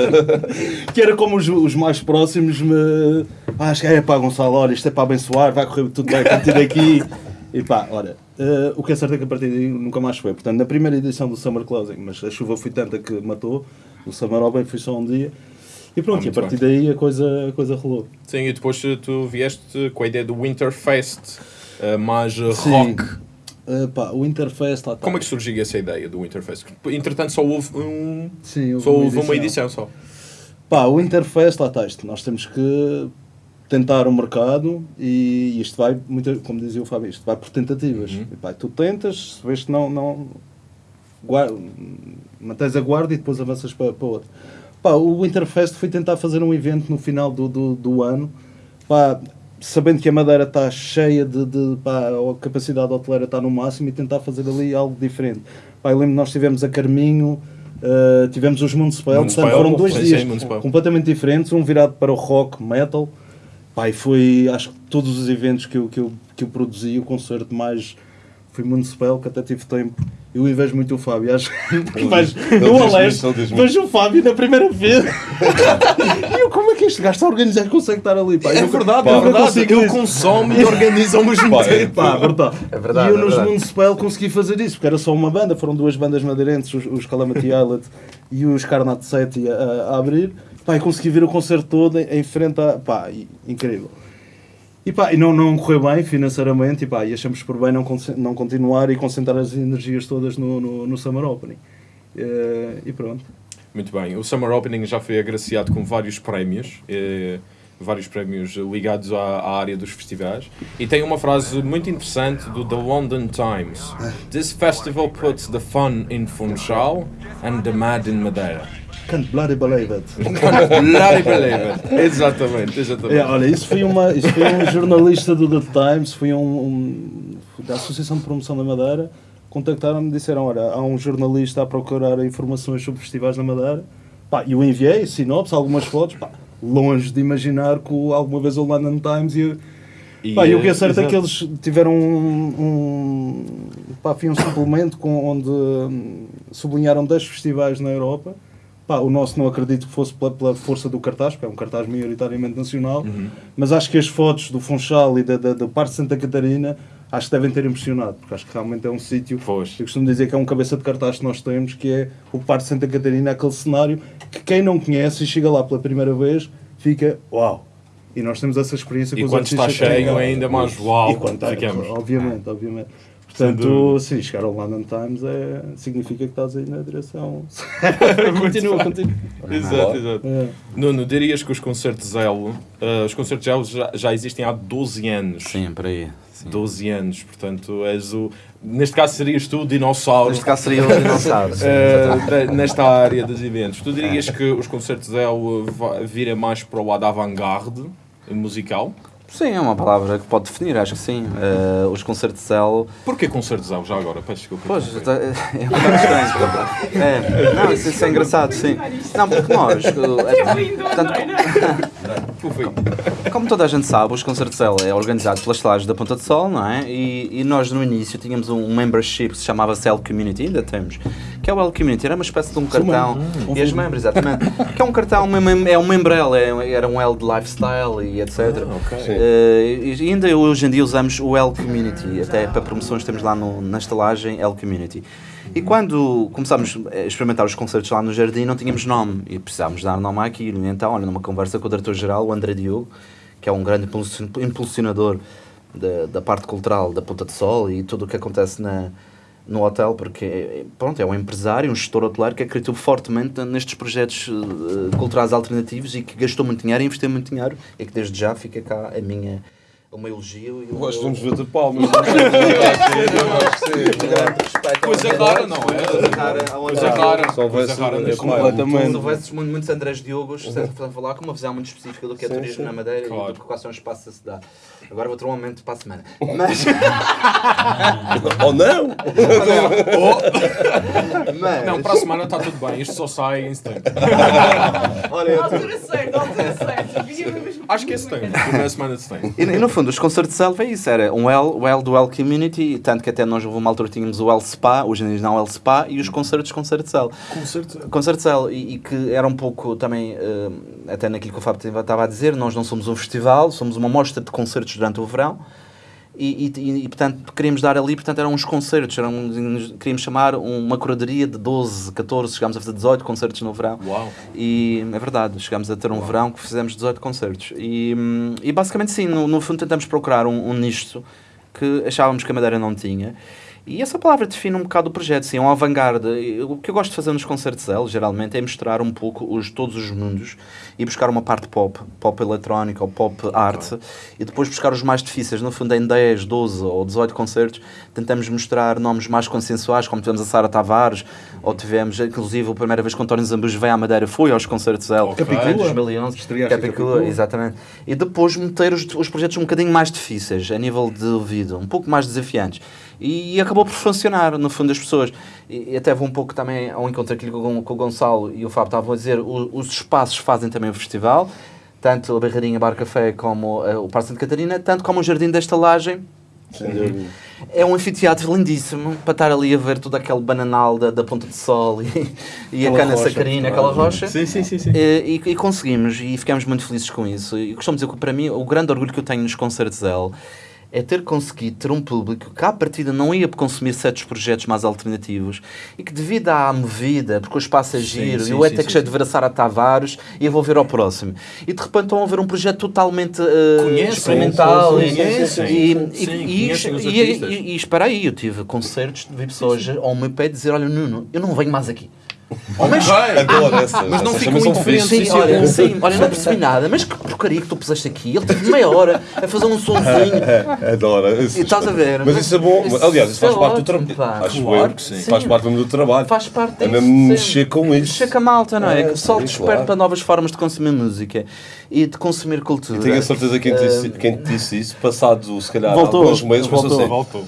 que era como os, os mais próximos me. Ah, acho que é pá, Gonçalo, olha, isto é para abençoar, vai correr tudo bem a partir daqui. E pá, olha, eh, o que é certo é que a partir daí nunca mais foi. Portanto, na primeira edição do Summer Closing, mas a chuva foi tanta que matou, o Summer Open foi só um dia. E pronto, Ah, e a partir daí a coisa, a coisa rolou. Sim, e depois tu vieste com a ideia do Winterfest, eh, mais Sim. rock. Pá, o Interfest lá está. Como é que surgiu essa ideia do Winterfest? Entretanto, só houve, um, Sim, houve só uma houve uma edição. edição só. Pá, o Interfest, lá está isto. Nós temos que tentar o mercado e isto vai, muito, como dizia o Fábio, isto vai por tentativas. Uhum. E, pá, tu tentas, se vês que não, não guarda, mantens a guarda e depois avanças para, para outro. Pá, o Winterfest foi tentar fazer um evento no final do, do, do ano, pá, sabendo que a Madeira está cheia de, de pá, a capacidade hoteleira está no máximo e tentar fazer ali algo diferente. Pá, eu lembro que nós tivemos a Carminho, eh, tivemos os Municipal, portanto foram dois sim, dias sim, completamente diferentes, um virado para o rock, metal. Pá, e foi, acho que todos os eventos que eu, que eu, que eu produzi, o concerto mais foi Municipal, que até tive tempo. Eu invejo muito o Fábio, acho que ele no Aleste, vejo o Fábio na primeira vez. e eu, como é que este gajo está a organizar e consegue estar ali? Pá, É eu, verdade, eu é verdade. consigo Ele isso. consome e organiza ao mesmo Pá, é- tempo. Pá, verdade. É verdade, E eu é nos verdade. Municipal consegui fazer isso, porque era só uma banda, foram duas bandas madeirenses, os, os Calamity Island e os Carnat 7 a, a abrir. Pá, e consegui ver o concerto todo em, em frente a. Pá, incrível. E pá, e não, não correu bem financeiramente, e pá, e achamos por bem não, não continuar e concentrar as energias todas no, no, no Summer Opening. Eh, e pronto. Muito bem. O Summer Opening já foi agraciado com vários prémios, eh, vários prémios ligados à, à área dos festivais. E tem uma frase muito interessante do The London Times: This festival puts the fun in Funchal and the mad in Madeira. Can't bloody believe it. Bloody believe it. Exatamente, exatamente. É, olha, isso foi, uma, isso foi um jornalista do The Times, foi um, um- da Associação de Promoção da Madeira, contactaram-me e disseram, olha, há um jornalista a procurar informações sobre festivais na Madeira, pá, e eu enviei sinopse, algumas fotos, pá, longe de imaginar que alguma vez o London Times ia... E, Pá, e o que é eh, certo é que exato. eles tiveram um, um, pá, um suplemento com, onde hum, sublinharam 10 festivais na Europa. Pá, o nosso não acredito que fosse pela, pela força do cartaz, porque é um cartaz maioritariamente nacional, Uhum. mas acho que as fotos do Funchal e da, da, da parte de Santa Catarina acho que devem ter impressionado, porque acho que realmente é um sítio. Eu costumo dizer que é um cabeça de cartaz que nós temos, que é o Parque de Santa Catarina, aquele cenário que quem não conhece e chega lá pela primeira vez fica uau! E nós temos essa experiência E com os quando está cheio, cá. ainda mais uau. E quando está, obviamente, obviamente. Portanto, sim, chegar ao London Times é, significa que estás aí na direção. continua, continua. Exato, exato. É. Nuno, dirias que os concertos Elo, eh, os concertos Elo já, já existem há 12 anos. Sim, por aí. Sim. 12 anos, portanto, és o. Neste caso serias tu o dinossauro. Neste caso seria o dinossauro. sim, da- nesta área dos eventos. Tu dirias que os concertos Elo vira mais para o lado avant-garde musical? Sim, é uma palavra que pode definir, acho que sim. Eh, os concertos. Porquê concertos Elo já agora? Peço desculpa. Pois, interromper. é um bocado estranho. É, não, isso, isso é engraçado, sim. Não, porque nós. eh, É lindo, portanto, é? Como toda a gente sabe, os concertos de Cell é organizado pelas Lajes da Ponta de Sol, não é? E, e nós no início tínhamos um membership que se chamava Cell Community, ainda temos, que é o L Community, era uma espécie de um cartão, e as membros, exatamente, que é um cartão, uma é um membrel, é, era um L de lifestyle e etc. Ah, ok. Eh, e ainda hoje em dia usamos o L Community, até para promoções temos lá no, na estalagem L Community. E quando começámos a experimentar os concertos lá no Jardim, não tínhamos nome e precisávamos dar nome àquilo. E então, olha, numa conversa com o diretor-geral, o André Diogo, que é um grande impulsion- impulsionador da, da parte cultural da Ponta de Sol e tudo o que acontece na, no hotel, porque pronto, é um empresário, um gestor hoteleiro que acreditou fortemente nestes projetos eh, culturais alternativos e que gastou muito dinheiro investiu muito dinheiro e que desde já fica cá a minha, o meu elogio e o Nós meu vamos ver de palmas. grande respeito. Coisa André. rara, não é? Coisa rara ao Coisa André. rara. Só Coisa houvesse rara um neste Epá, mundo. Completamente. Se houvesse mu- muitos Andrés Diogos, certo, portanto, falar com uma visão muito específica do que é turismo na Madeira e do que quais são os espaços a se dar. Agora vou ter um aumento para a semana. Mas, Ou não? Não, para a semana está tudo bem. Isto só sai em setembro. olha, A altura certa, a altura certa. Acho que é setembro. Primeira semana de setembro. E no fundo, os concertos de selva é isso, era um L, o L do L Community, tanto que até nós houve uma altura tínhamos o L Spa, hoje em dia não é o L Spa, e os concertos Concerto de Cell. Concerto de Cell, e, e que era um pouco também, eh, até naquilo que o Fábio estava a dizer, nós não somos um festival, somos uma mostra de concertos durante o verão, e, e, e, portanto queríamos dar ali, portanto eram uns concertos, eram, queríamos chamar uma curadoria de 12, 14, chegámos a fazer 18 concertos no verão. Uau. E é verdade, chegámos a ter um verão que fizemos 18 concertos. E, e basicamente, sim, no, no fundo tentamos procurar um, um nicho que achávamos que a Madeira não tinha. E essa palavra define um bocado o projeto, sim, é um avant-garde. E O que eu gosto de fazer nos concertos L, geralmente, é misturar um pouco os, todos os mundos e buscar uma parte pop, pop eletrónica ou pop arte, e depois buscar os mais difíceis. No fundo, em 10, 12 ou 18 concertos, tentamos mostrar nomes mais consensuais, como tivemos a Sara Tavares, ou tivemos, inclusive, a primeira vez que o António Zambus veio à Madeira, foi aos concertos L, Capicua. em 2011. Estreaste em Capicua, Capicua. exatamente. E depois meter os, os projetos um bocadinho mais difíceis, a nível de ouvido, um pouco mais desafiantes. E, acabou por funcionar, no fundo, as pessoas. E, e até vou um pouco também ao encontro aqui com, com o Gonçalo e o Fábio estavam a dizer, o- os espaços fazem também o festival, tanto a Barreirinha Bar Café como eh, o Parque Santa Catarina, tanto como o Jardim da Estalagem, é um anfiteatro lindíssimo para estar ali a ver todo aquele bananal da, da Ponta de Sol e, e a cana rocha, sacarina, aquela rocha. Sim, sim, sim. sim. E, e conseguimos, e ficamos muito felizes com isso. E costumo dizer que para mim o grande orgulho que eu tenho nos concertos L é ter conseguido ter um público que à partida não ia consumir certos projetos mais alternativos e que devido à movida, porque o espaço é giro, sim, e o sim, ETEC sim, cheio sim. de Veraçara Tavares e eu vou ver ao próximo. E de repente estão a ver um projeto totalmente eh, Conhecem, experimental sim, e, sim, sim, sim. e, Sim, e, espera aí, eu tive concertos de pessoas ao meu pé dizer, olha Nuno, eu não venho mais aqui. Oh, mas, Adoro essas. Mas não ficam indiferentes. Sim, Isso é olha, sim, olha, não percebi nada, mas que porcaria que tu puseste aqui? Ele teve meia hora a fazer um sonzinho. Adoro. E estás a ver? Mas isso é bom. Isso Aliás, isso faz é parte do ótimo, trabalho. pá. Acho Claro eu. que sim. Faz parte mesmo do trabalho. Faz parte É disso. mexer com isso. Mexer com a malta, não é? É, que o sim, desperta claro. novas formas de consumir música e de consumir cultura. E tenho a certeza que quem, disse, quem te disse isso, passado se calhar Voltou, alguns meses, voltou. assim: Voltou.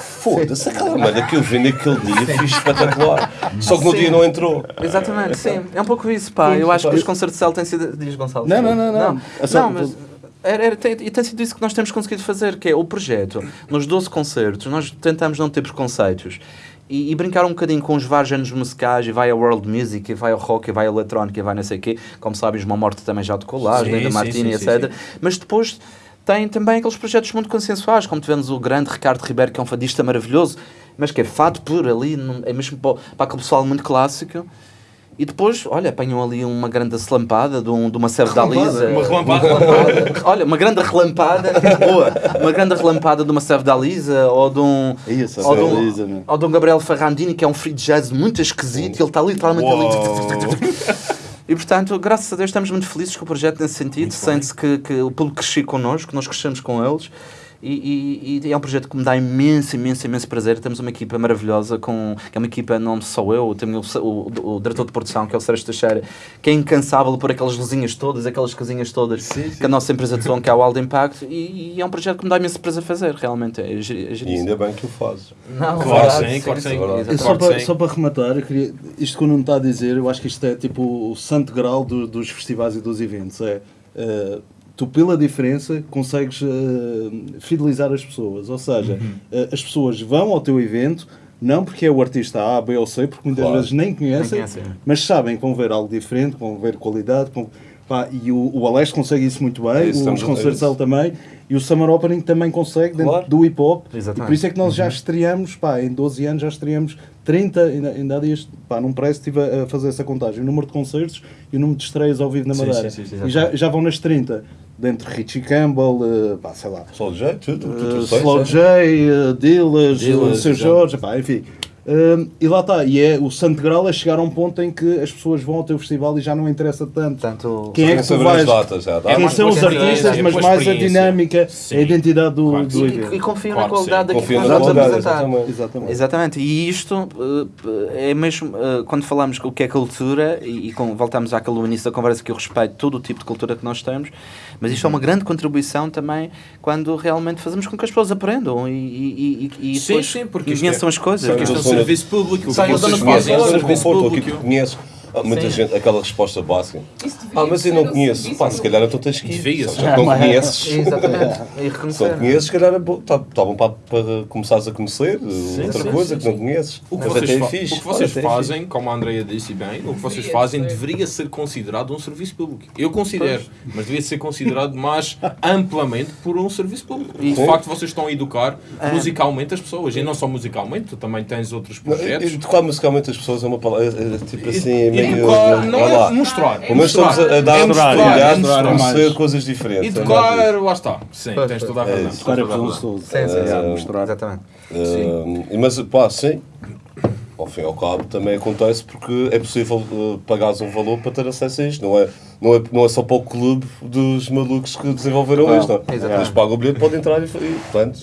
Foda-se, aquela malha que eu vi naquele dia fiz espetacular. Só que no Sim. dia não entrou. Exatamente, sim. É um pouco isso, pá. Eu acho que os concertos de céu têm sido. Diz Gonçalo. Não, não, não, não. Não, É mas. Era, era- tem, e tem sido isso que nós temos conseguido fazer, que é o projeto. Nos 12 concertos, nós tentamos não ter preconceitos. E, e brincar um bocadinho com os vários géneros musicais, e vai a world music, e vai ao rock, e vai a eletrónica, e vai não sei o quê. Como sabes, Uma Morte também já tocou lá, Sim, Linda sim, Martini, sim, sim, etc. Mas depois tem também aqueles projetos muito consensuais, como tivemos o grande Ricardo Ribeiro, que é um fadista maravilhoso, mas que é fado por ali, é mesmo para, para aquele pessoal muito clássico. E depois, olha, apanham ali uma grande slampada de, um, de uma serve da Lisa. Uma relampada. Olha, uma grande relampada. boa. Uma grande relampada de uma serve da Lisa ou de um. Isso, ou, de um Lisa, ou de um Gabriel Ferrandini, que é um free jazz muito esquisito, e ele está literalmente ali. E portanto, graças a Deus, estamos muito felizes com o projeto nesse sentido. Sente-se que, que o público cresceu connosco, nós crescemos com eles. E, e- e é um projeto que me dá imenso, imenso, imenso prazer. Temos uma equipa maravilhosa, com, que é uma equipa, não só eu, tenho o, o, o diretor de produção, que é o Sérgio Teixeira, que é incansável por aquelas luzinhas todas, aquelas casinhas todas que a nossa empresa de som, que é o Aldo Impact. E, e é um projeto que me dá imenso prazer fazer, realmente. É, giri- é E ainda bem que o fazes. Não, Claro verdade, sim, claro sim. exatamente. só, para, sim. só para rematar, eu queria, isto que o Nuno está a dizer, eu acho que isto é tipo o santo grau do- dos festivais e dos eventos. É, eh, tu, pela diferença, consegues eh, fidelizar as pessoas. Ou seja, Uhum. eh, as pessoas vão ao teu evento, não porque é o artista A, B ou C, porque muitas Claro. vezes nem conhecem, conhecem. mas sabem que vão ver algo diferente, vão ver qualidade. vão- pá, e o, o Alex consegue isso muito bem, É isso, os concertos também, e o Summer Opening também consegue, dentro Claro. do hip hop. E Exatamente. por isso é que nós já estreamos, pá, em 12 anos já estreamos 30, ainda, ainda há dias, pá, num press estive a, a fazer essa contagem, o número de concertos e o número de estreias ao vivo na Sim, Madeira. sim, sim, e já, já vão nas 30, dentro de Richie Campbell, eh, pá, sei lá, Só de jeito, tudo. eh, tudo sei, Slow. J, uh, Dillas, Dillas, uh, Seu. Jorge, pá, enfim. Um, e lá está, e é o santo grau é chegar a um ponto em que as pessoas vão ao teu festival e já não interessa tanto Portanto, quem é que tu vais, as datas, já, É quem mais são os artistas, mas mais a dinâmica, Sim. a identidade do, Claro do evento. e, e confio Claro na qualidade daquilo que nós vamos apresentar. exatamente. Exatamente. Exatamente, e isto eh, é mesmo eh, quando falamos o que é cultura e, e com- voltamos àquele início da conversa que eu respeito todo o tipo de cultura que nós temos, mas isto é uma grande contribuição também quando realmente fazemos com que as pessoas aprendam e, e, e, e Sim, depois sim, porque conheçam é- as coisas. Serviço público. O que Sai vocês da zona de fazem é conforto, que conheces. Há muita gente, aquela resposta básica. Ah, mas eu não conheço. Pá, se calhar então tens que ir. Já não conheces. Exatamente, e Se não conheces, se calhar bom, tá, tá para, para começares a conhecer outra coisa que não conheces. O que vocês, é fa- fixe. o que vocês Olha, até é fazem, como a Andrea disse bem, o que vocês fazem deveria ser considerado um serviço público. Eu considero, mas devia ser considerado mais amplamente por um serviço público. E de facto vocês estão a educar É. musicalmente as pessoas. E não só musicalmente, tu também tens outros projetos. e- Tocar musicalmente as pessoas é uma palavra. tipo assim, é E- e mesmo bocadinho. Educar, não é. Pelo menos estamos a, a dar É oportunidade é de mostrar conhecer mais. coisas diferentes. Educar, lá está. Sim, tens toda a razão. Agora é a presunçoso. Sim, sim, É, sim. mostrar. Exatamente. Mas, pá, sim. Ao fim e ao cabo também acontece porque é possível uh, pagares um valor para ter acesso a isto. Não é, não é, não é só para o clube dos malucos que desenvolveram Não, isto. Não. exatamente. Eles pagam o bilhete, podem entrar e, e portanto,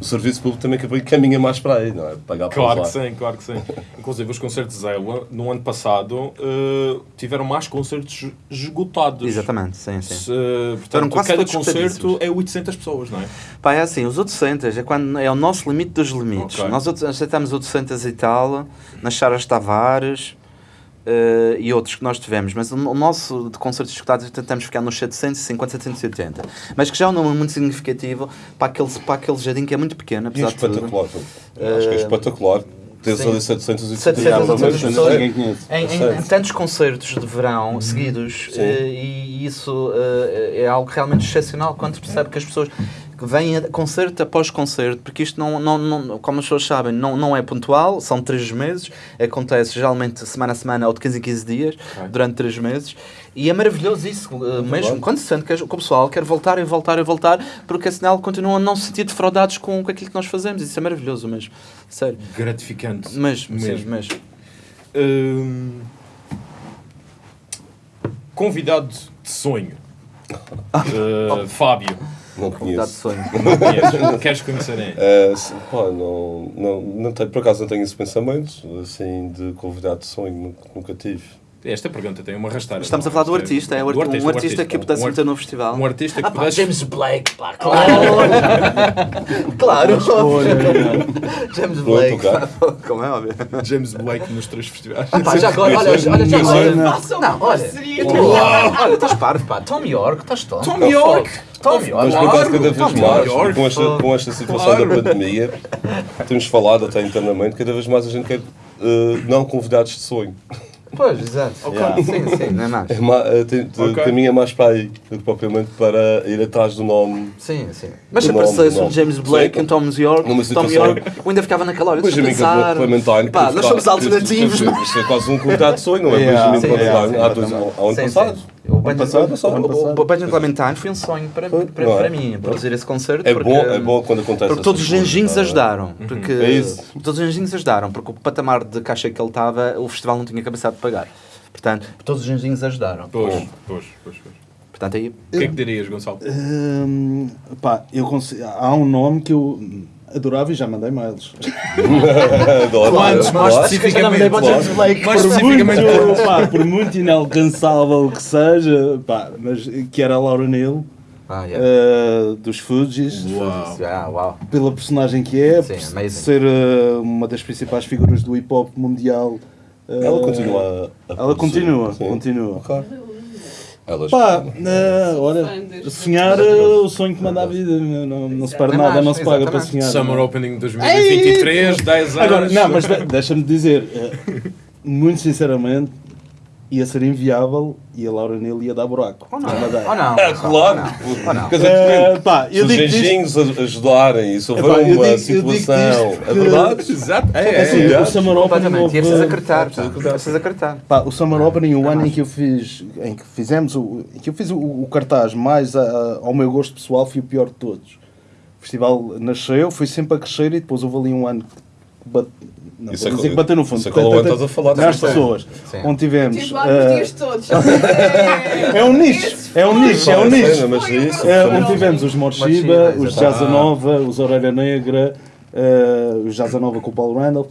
o serviço público também caminha mais para aí, não é? Pagar para Claro que sim, claro que sim. Inclusive os concertos de Zéula, no ano passado, eh, tiveram mais concertos esgotados. Exatamente, sim, sim. Se, Foram portanto, quase cada concerto é 800 pessoas, não é? Pá, é assim, os 800 é, quando, é o nosso limite dos limites. Ok. Nós outros- aceitamos 800 e tal, nas Charas Tavares eh, e outros que nós tivemos, mas o, o nosso de concertos escutados tentamos ficar nos 750, 780. Mas que já é um número muito significativo para aquele, para aquele jardim que é muito pequeno, E é apesar de tudo. espetacular. pô. Acho que é espetacular. Tens ali 700 e 700 pelo menos, pessoas. Em, em- tantos concertos de verão seguidos, Sim. eh, e isso eh, é algo realmente excepcional quando se percebe que as pessoas que vêm concerto após concerto, porque isto não, não, não como as pessoas sabem, não, não é pontual, são três meses, acontece geralmente semana a semana ou de 15 em 15 dias, durante três meses, e é maravilhoso isso, eh, mesmo quando se sente que, que o pessoal quer voltar e voltar e voltar, porque afinal continuam a não se sentir defraudados com, com aquilo que nós fazemos, isso é maravilhoso mesmo, sério. Gratificante. Mesmo, sim, Mesmo. mesmo. Hum, convidado de sonho. Eh, Fábio. Não Convidado de conheço. sonho. Não conheces? Queres conhecer? É, se- pá, não, não, não tenho, por acaso não tenho esse pensamento assim de convidado de sonho, nunca, nunca tive. Esta pergunta tem uma rasteira. Estamos a falar do Isto artista, é o do arti- um artista que pudesse Um meter no festival. Um artista que Ah, pudesse... James Blake, pá, claro! claro! James Blake, ok. pá, como é óbvio. James Blake nos três festivais. Pá, já agora, olha, olha, já agora. Não, olha. Olha, estás parvo, pá. Tom York, estás Tom. Tom York! Mas por acaso, cada vez mais, com esta, com esta situação Claro. da pandemia, temos falado até internamente, cada vez mais a gente quer eh, não convidados de sonho. Pois, exato. Yeah. Sim, sim, não é mais. É ma- tem- te- Ok. Caminha mais para aí do que propriamente para ir atrás do nome. Sim, sim. Mas se aparecesse o um. James Blake, Sim. um Tom York, Numa Tom York, eu ainda ficava naquela hora. Benjamin pensar. Clementine. Pá, nós somos alternativos. Isto é quase um convidado de sonho, não é? Benjamin sim, Clementine, yeah, há dois- ao ao ano Sim, passado. sim. O Benjamin, passado, só. o- o Benjamin Clementine foi um sonho para, para, é? para mim, produzir esse concerto. É porque, bom, é bom quando acontece Porque todos os anjinhos ajudaram. Porque É isso. Todos os anjinhos ajudaram, porque o patamar de caixa que ele estava, o festival não tinha capacidade de pagar. Portanto, todos os anjinhos ajudaram. Pois, pois, pois, pois. Portanto, aí. O que é que dirias, Gonçalo? Hum, pá, eu consigo, há um nome que eu adorava e já mandei mails. Quantos? Mais especificamente. Mais por, especificamente. muito, pá, por muito inalcançável que seja, pá, mas que era a Laura Neal, Ah, yeah. eh, dos Fugis, Uau. Ah, pela personagem que é, Sim, por amazing. ser eh, uma das principais figuras do hip hop mundial. Eh, Ela continua a, a Ela continua, Sim. continua. Ok. Elas, Pá, sonhar é o sonho que manda a vida, não, não se perde Não é nada, mais, não se paga para sonhar. Summer Opening 2023, 10 anos. Agora, não, mas de- deixa-me dizer, eh, muito sinceramente, ia ser inviável e a Laura Neal ia dar buraco. Ou não? Ou não? É claro. Ou não? Quer dizer, depende. pá, Se os a- ajudarem e se houver eu uma digo- eu digo situação. É verdade? Exato. É, É é, assim, é. o Summer Completamente. E é houve- preciso acreditar. pá. preciso É preciso acreditar. Pá, o Summer Opening, o ano em que eu fiz, em que fizemos, o, em que eu fiz o, o cartaz mais a- a- ao meu gosto pessoal foi o pior de todos. O festival nasceu, foi sempre a crescer e depois houve ali um ano que não, Isso vou é dizer que- que bateu no fundo. isso é que é o estás a falar, Nas sim. pessoas. Sim. Onde tivemos. Tive lá nos eh, dias todos. É, é um nicho, é um nicho, é um nicho. Mas isso, É, foi- onde tivemos os Morshiba, os exato. Jazza Nova, os Orelha Negra, eh, os Jazza Nova com o Paulo Randall.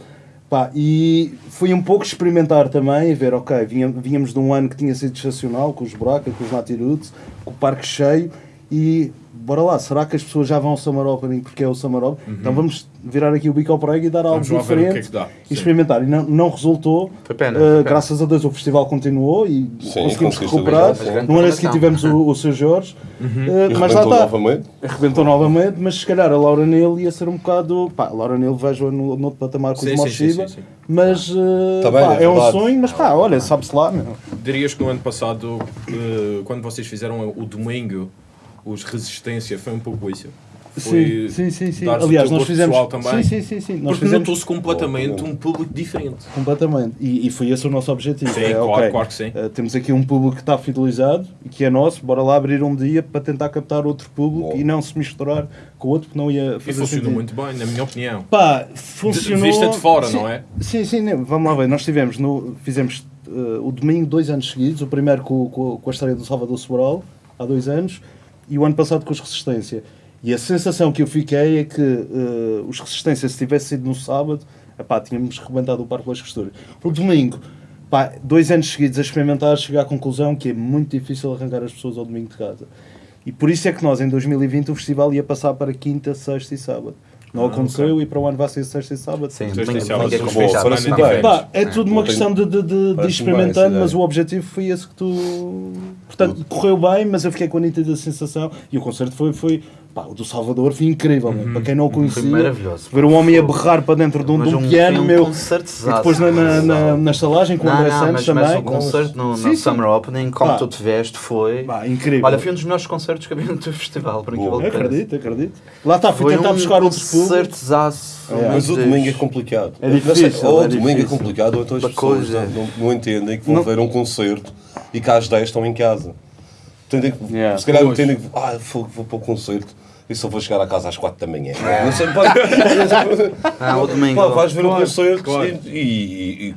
Pá, e foi um pouco experimentar também, ver, ok, vínhamos de um ano que tinha sido excepcional, com os Buraca, com os Natirutes, com o parque cheio, e bora lá, será que as pessoas já vão ao Summer Opening porque é o Summer Opening? Então vamos virar aqui o bico ao prego e dar algo o é diferente que dá. e Sim. experimentar. E não, não resultou, Foi pena, pena. graças a Deus o festival continuou e Sim, conseguimos recuperar. No ano a seguir tivemos o, o seu Jorge, eh, E mas lá está. novamente. Arrebentou novamente, mas se calhar a Laura Neal ia ser um bocado. Pá, a Laura Neal vejo no, no outro patamar com sim, Moshiba, mas eh, Tá bem, pá, é é, um sonho, mas pá, olha, sabe-se lá, meu. Dirias que no ano passado, quando vocês fizeram o domingo, os Resistência, foi um pouco isso? Foi Sim, sim, sim. Aliás, nós fizemos. pessoal também. Sim, sim, sim. sim. Nós Porque fizemos notou-se completamente um público diferente. completamente. E, e foi esse o nosso objetivo. Sim, É, claro, ok, claro que sim. eh, temos aqui um público que está fidelizado e que é nosso, bora lá abrir um dia para tentar captar outro público Bom. e não se misturar com outro que não ia E fazer funcionou sentido. muito bem, na minha opinião. Pá, De, funcionou. vista de fora, Sim, não é? Sim, sim, né, vamos lá ver. Nós tivemos, no, fizemos eh, o domingo dois anos seguidos, o primeiro com, com, com a história do Salvador Sobral, há dois anos, e o ano passado com os Resistência. E a sensação que eu fiquei é que eh, os Resistência, se tivesse sido no sábado, epá, tínhamos rebentado o Parque das Costuras. O domingo, dois anos seguidos a experimentar, chegar à conclusão que é muito difícil arrancar as pessoas ao domingo de casa. E por isso é que nós, em 2020, o festival ia passar para quinta, sexta e sábado. Não aconteceu e para o ano vai ser sexta e sábado. Sim, Sexta e sábado. é é tudo uma questão de, de, de, de experimentando, essa mas o objetivo foi esse que tu. Portanto, correu bem, mas eu fiquei com a nítida sensação. E o concerto foi. foi pá, o do Salvador foi incrível, Uhum. para quem não o conhecia. Foi maravilhoso. Ver um homem a berrar para dentro de um, de um um- piano, um meu. E depois na, na, na, na estalagem com o André não, Santos mas, também. mas o concerto no, Sim, no sim. Summer Opening, como Pá. tu te veste, foi. Pá, incrível. Olha, foi um dos melhores concertos que havia no teu festival, por incrível que. Acredito, acredito. Lá está, fui Foi tentar um buscar outros públicos. É. Mas o Meu domingo é Deus. complicado. É Não sei, difícil, Ou é o domingo é complicado, ou então as pessoas não, entendem que vão ver um concerto e que às 10 estão em casa. Entendem que, Yeah. Se calhar entendem que ah, vou, vou para o concerto e só vou chegar à casa às 4 da manhã. É. Não sei, pá, Ah, o domingo. pá, vais ver um Claro, concerto claro. e, e- e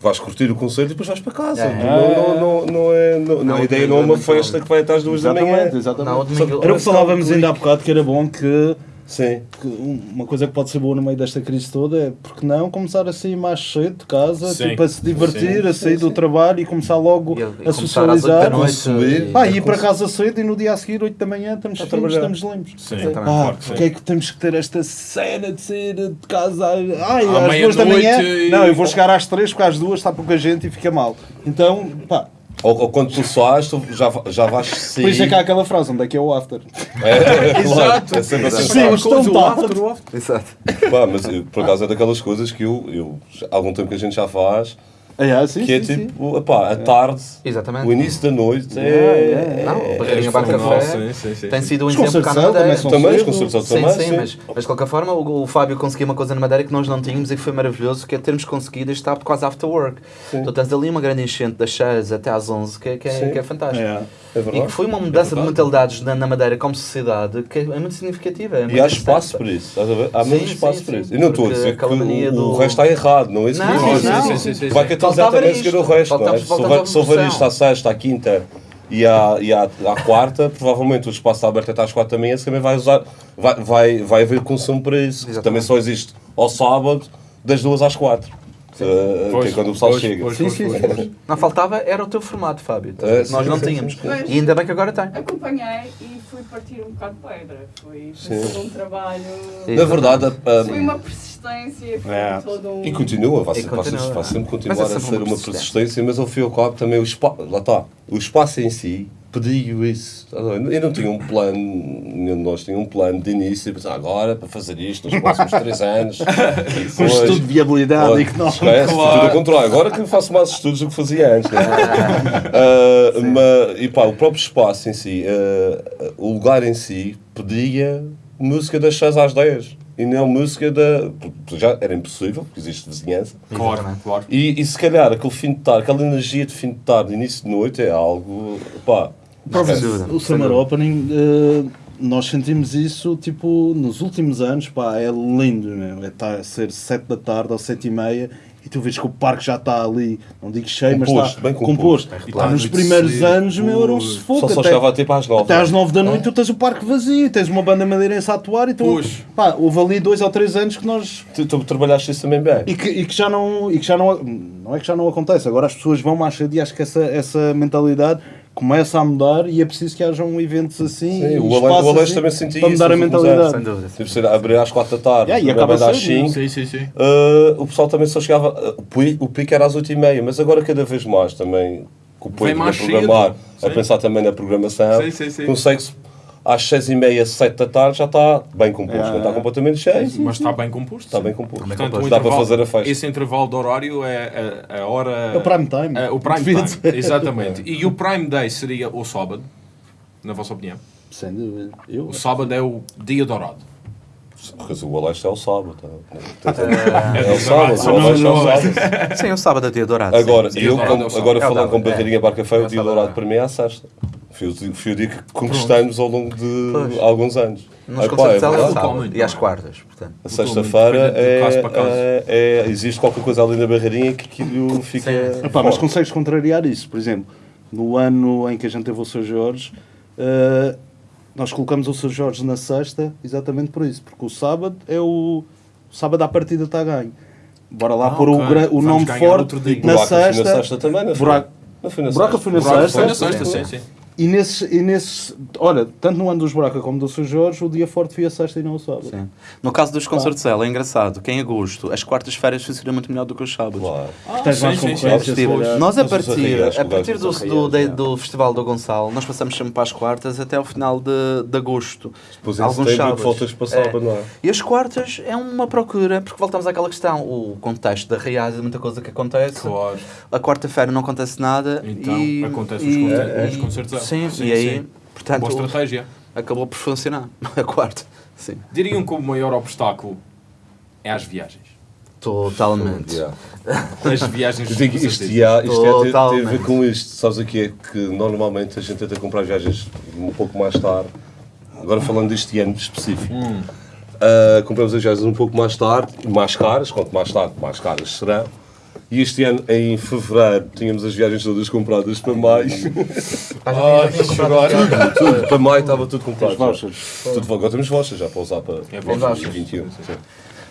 vais curtir o concerto e depois vais para casa. É. Não, não, não, não é, não, Não, a ideia não é é uma festa que vai até às 2 da manhã. Exatamente, exatamente. Não, o domingo- Era o que falávamos ainda há bocado, que era bom que Sim. que uma coisa que pode ser boa no meio desta crise toda é, porque não, começar a sair mais cedo de casa, Sim. tipo, a se divertir, Sim. a sair do trabalho e começar logo E- e a oito socializar. da noite. consumir. e- ir para casa cedo e no dia a seguir, 8 da manhã, estamos A finos, estamos limpos. Sim. Ah, porque sim. é que temos que ter esta cena de sair de casa ai, À às duas da meia-noite manhã? e- Não, eu vou chegar às três porque às duas está pouca gente e fica mal. Então, pá, Ou, ou quando tu sais, tu já, já vais sair. por isso é que há aquela frase, onde é que é o after? É, é, claro, Exato. é sempre assim. Sim, o after, o after. Exato. Pá, mas eu, por acaso é daquelas coisas que eu, eu há algum tempo que a gente já faz, É, sim, que é sim, sim. tipo, epá, a tarde, Exatamente. o início da noite, É, é, Não, é, Barreirinha é Café sim, sim, sim, tem sim. sido um Os exemplo cá na Madeira. também, os concertos Sim, também, sim, sim. mas, mas de qualquer forma o, o Fábio conseguiu uma coisa na Madeira que nós não tínhamos e que foi maravilhoso, que é termos conseguido estar quase after work. Sim. Tu tens ali uma grande enchente das 6 até às 11, que é, que é, Sim. que é fantástico. É. É E que foi uma mudança de mentalidades na, na Madeira como sociedade que é muito significativa. É muito E há espaço para isso? Há Sim, muito sim, espaço sim. para isso. E não estou a dizer que o, do- o resto está errado, não é isso que eu então exatamente seguir o isto. resto, não é? Faltava- Se faltava houver, se houver evolução. isto à sexta, à quinta e à, e à, à quarta, provavelmente o espaço está aberto até às quatro da manhã, se também vai usar, vai, vai, vai haver consumo para isso. Exatamente. Também só existe ao sábado, das duas às quatro. Uh, que é quando o pessoal pois, chega. pois, Sim, pois, sim, pois. sim. Não faltava, era o teu formato, Fábio. É, Nós sim, não tínhamos. sim, sim. E ainda bem que agora tem. Acompanhei e fui partir um bocado de pedra. Foi, foi um trabalho. Na verdade, a- a- Foi uma persistência, foi É. todo um. E continua, vai, E sempre- continua. sempre Mas continuar é a ser uma persistência, mas ao fim e ao cabo também o espaço, lá está, o espaço em si pediu isso. Eu não tinha um plano, nenhum de nós tinha um plano de início, pensar agora para fazer isto nos próximos três anos. Um estudo de viabilidade económica. esquece, tudo ao contrário. Agora que eu faço mais estudos do que fazia antes. Né? Ah, mas, e pá, o próprio espaço em si, ah, o lugar em si, pedia música das 6 às 10. E não música da. Já era impossível, porque existe vizinhança. Claro, Exatamente. claro. E, e se calhar aquele fim de tarde, aquela energia de fim de tarde, início de noite, é algo. pá. O Summer Opening, eh, nós sentimos isso tipo nos últimos anos, pá, é lindo, meu. É tá a ser 7 da tarde ou 7 e meia e tu vês que o parque já está ali, não digo cheio, mas Composto, está bem composto. composto. E tá nos primeiros cedo, anos, meu, era um sufoco. Só, só até- chegava tipo às 9. até às 9 da noite tu tens o parque vazio, tens uma banda madeirense a atuar e tu, Pois. pá, houve ali dois ou três anos que nós Tu, tu trabalhaste isso também bem. e que, e que já não e que já não não é que já não acontece agora as pessoas vão mais cedo e acho que essa, essa mentalidade começa a mudar e é preciso que hajam eventos assim Sim, o espaços Aleixo assim também sentia para isso mudar a mentalidade Sem dúvida. Tipo, abrir às 4 da tarde, Yeah, e acaba às cedo, 5. Sim, sim, sim. Uh, o pessoal também só chegava. uh, o pi- o pico era às 8 e meia, mas agora cada vez mais também, com o Pedro a programar, cedo. a Sim. pensar também na programação, Sim, sim, sim. consegue-se às 6 e meia, 7 da tarde já está bem composto, Yeah. não está completamente cheio, Mas está bem composto. está sim. bem composto. Portanto, Dá o para fazer a festa. Esse intervalo de horário é a, a hora. É o prime time. É, o prime time, exatamente. E o prime day seria o sábado, na vossa opinião? Sem dúvida. Eu, O sábado é o dia dourado. Porque o Aleste é o sábado. tá? É É o sábado. O Aleste é o sábado. Sim, o sábado é dia dourado. Agora, Dia eu, dourado como- é o agora É o falando com barreirinha é. barca feia, É o o dia dourado é. para mim é a sexta. Foi o, dia- foi o dia que conquistamos ao longo de Pois. alguns anos. Nos Ah, pá, concertos é é sábado e às quartas, portanto. A sexta-feira é, é- é- existe qualquer coisa ali na barreirinha que aquilo fica. Sim. Epá, mas consegues contrariar isso. Por exemplo, no ano em que a gente teve o Sr. Jorge, eh, nós colocamos o Sr. Jorge na sexta exatamente por isso. Porque o sábado é o. O sábado à partida está a ganho. Bora lá Ah, pôr ok. o, o nome forte outro dia. na sexta. na sexta também, não foi? Buraco- Não foi na sexta. foi na Buraco sexta. Foi na sexta, sim, sim. E nesse, e nesse. Olha, tanto no ano dos Buraca como do Sr. Jorge, o dia forte foi a sexta e não o sábado. Sim. No caso dos concertos dela, é engraçado que em agosto as quartas-feiras funcionam muito melhor do que os sábados. Claro. Tens sim, mais sim, sim. concorrência, nós a partir, a partir do, do, de- é. do Festival do Gonçalo, nós passamos sempre para as quartas até ao final de, de agosto. Depois em Alguns setembro sábados. voltas para sábado, não é? E as quartas é uma procura, porque voltamos àquela questão, o contexto da Reais é muita coisa que acontece. Claro. A quarta-feira não acontece nada. Então, e, acontece e, os concertos- e- os concertos. Sim, Sim, e aí, sim. portanto, Boa estratégia. acabou por funcionar. A quarta, sim. Diriam que o maior obstáculo é as viagens. Totalmente. As viagens Eu digo, com isto, ia, isto ia ter, tem a ver com isto. Sabes aqui é que normalmente a gente tenta comprar viagens um pouco mais tarde. Agora falando deste ano específico. Ah, compramos as viagens um pouco mais tarde, mais caras, quanto mais tarde, mais caras serão. E este ano, em fevereiro, tínhamos as viagens todas compradas para maio. Ai, agora. tudo, para maio estava tudo comprado. Vouchers. Tudo, agora temos vouchers já para usar para É, para vouchers. 2021.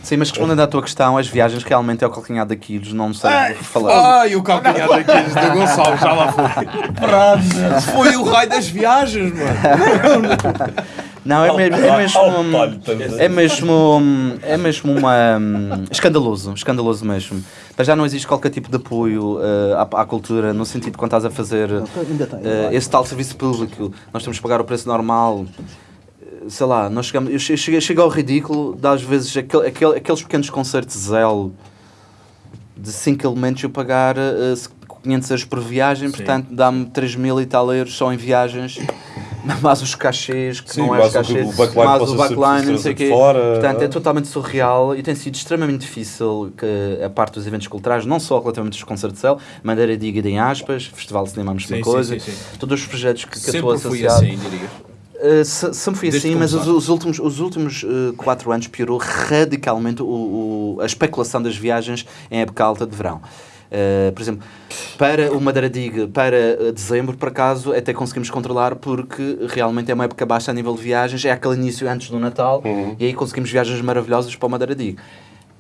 Sim. Mas respondendo à tua questão, as viagens realmente é o calcanhar daqueles, não sei falar. Ai, o calcanhar daqueles do Gonçalo, já lá foi. Foi o raio das viagens, mano. Não, é mesmo, é mesmo, é mesmo, é mesmo uma, hum, escandaloso, escandaloso mesmo. Mas já não existe qualquer tipo de apoio eh, à, à cultura, no sentido de quando estás a fazer eh, esse tal serviço público, nós temos que pagar o preço normal. Eh, Sei lá, nós chegamos, eu che- cheguei, chego ao ridículo de às vezes aquele, aquele- aqueles pequenos concertos Zell de 5 elementos eu pagar eh, 500 euros por viagem, portanto dá-me 3 mil e tal euros só em viagens, mais os cachês, que Sim, não é os o- cachês, o backline possa o backline, não sei o quê. fora. Portanto, é totalmente surreal e tem sido extremamente difícil que a parte dos eventos culturais, não só relativamente aos concertos de céu, Madeira Diga em aspas, Festival de Cinema a mesma Sim, coisa, sim, sim, sim. todos os projetos que, que eu estou Sempre fui associado. assim, dirias. Uh, se- sempre fui Desde assim, mas os, os últimos, os últimos uh, quatro anos piorou radicalmente o, o- a especulação das viagens em época alta de verão. Uh, por exemplo, para o Madeira Diga, para uh, dezembro, por acaso, até conseguimos controlar porque realmente é uma época baixa a nível de viagens, é aquele início antes do Natal e aí conseguimos viagens maravilhosas para o Madeira Diga.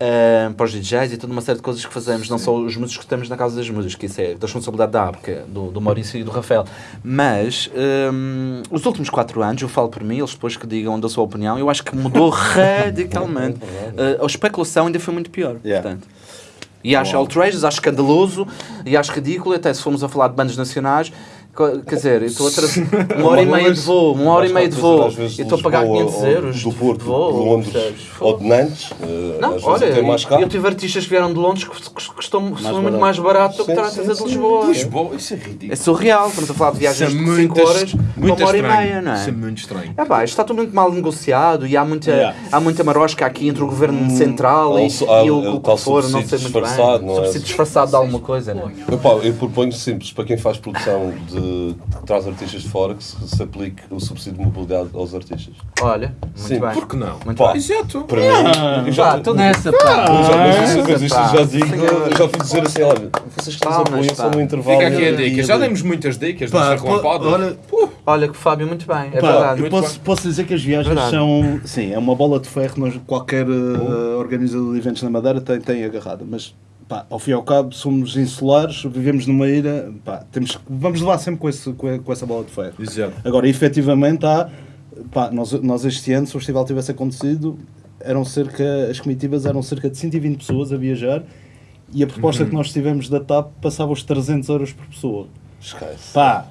Uh, para os DJs e toda uma série de coisas que fazemos, não só os músicos que temos na Casa das Músicas, que isso é da responsabilidade da ABCA, do, do Maurício e do Rafael. Mas um, os últimos quatro anos, eu falo por mim, eles depois que digam da sua opinião, eu acho que mudou radicalmente. Uh, a especulação ainda foi muito pior. Yeah. Portanto. E acho outrageous, acho escandaloso e acho ridículo, até se formos a falar de bandas nacionais. Quer dizer, eu estou a trazer uma hora e meia de voo, uma hora e meia de voo, e estou a pagar Lisboa 500 ou euros Do de Porto, voo, de Londres percebes? ou de Nantes. eh, Não, olha, eu tive artistas que vieram de Londres que custam são muito barato. mais barato do que estar a trazer de. Lisboa. Lisboa, isso é ridículo. É surreal, estamos a falar de viagens é de muito 5 horas uma hora e meia, não Isso é é? muito estranho. É pá, isto está tudo muito mal negociado e há muita, há muita marosca aqui entre o governo central há e, o- que for, não sei muito bem. não é? Subsídio disfarçado de alguma coisa, não é? Eu proponho simples, para quem faz produção de, que traz artistas de fora, que se, se aplique o subsídio de mobilidade aos artistas. Olha, muito Sim, bem. Por que não? Muito Pá, bem. Exato. Para mim, eu já, Pá, estou nessa, pá. eu já, mas isso, mas isto pá, já digo, já fui dizer assim, olha, vocês que nos apoiam só pá. no intervalo. Fica aqui a dica. Já demos muitas dicas Pá, nesta pô, relampada. olha, Olha que Fábio, muito bem, é pá, verdade. eu posso, posso dizer que as viagens Verdade. são. Sim, é uma bola de ferro. Qualquer eh, organizador de eventos na Madeira tem, tem agarrada. Mas, pá, ao fim e ao cabo, somos insulares, vivemos numa ilha. Pá, temos, vamos levar sempre com, esse, com, essa bola de ferro. Exato. Agora, efetivamente, há. Pá, nós, nós este ano, se o festival tivesse acontecido, eram cerca, as comitivas eram cerca de 120 pessoas a viajar e a proposta que nós tivemos da TAP passava os 300 euros por pessoa. Esquece. Pá!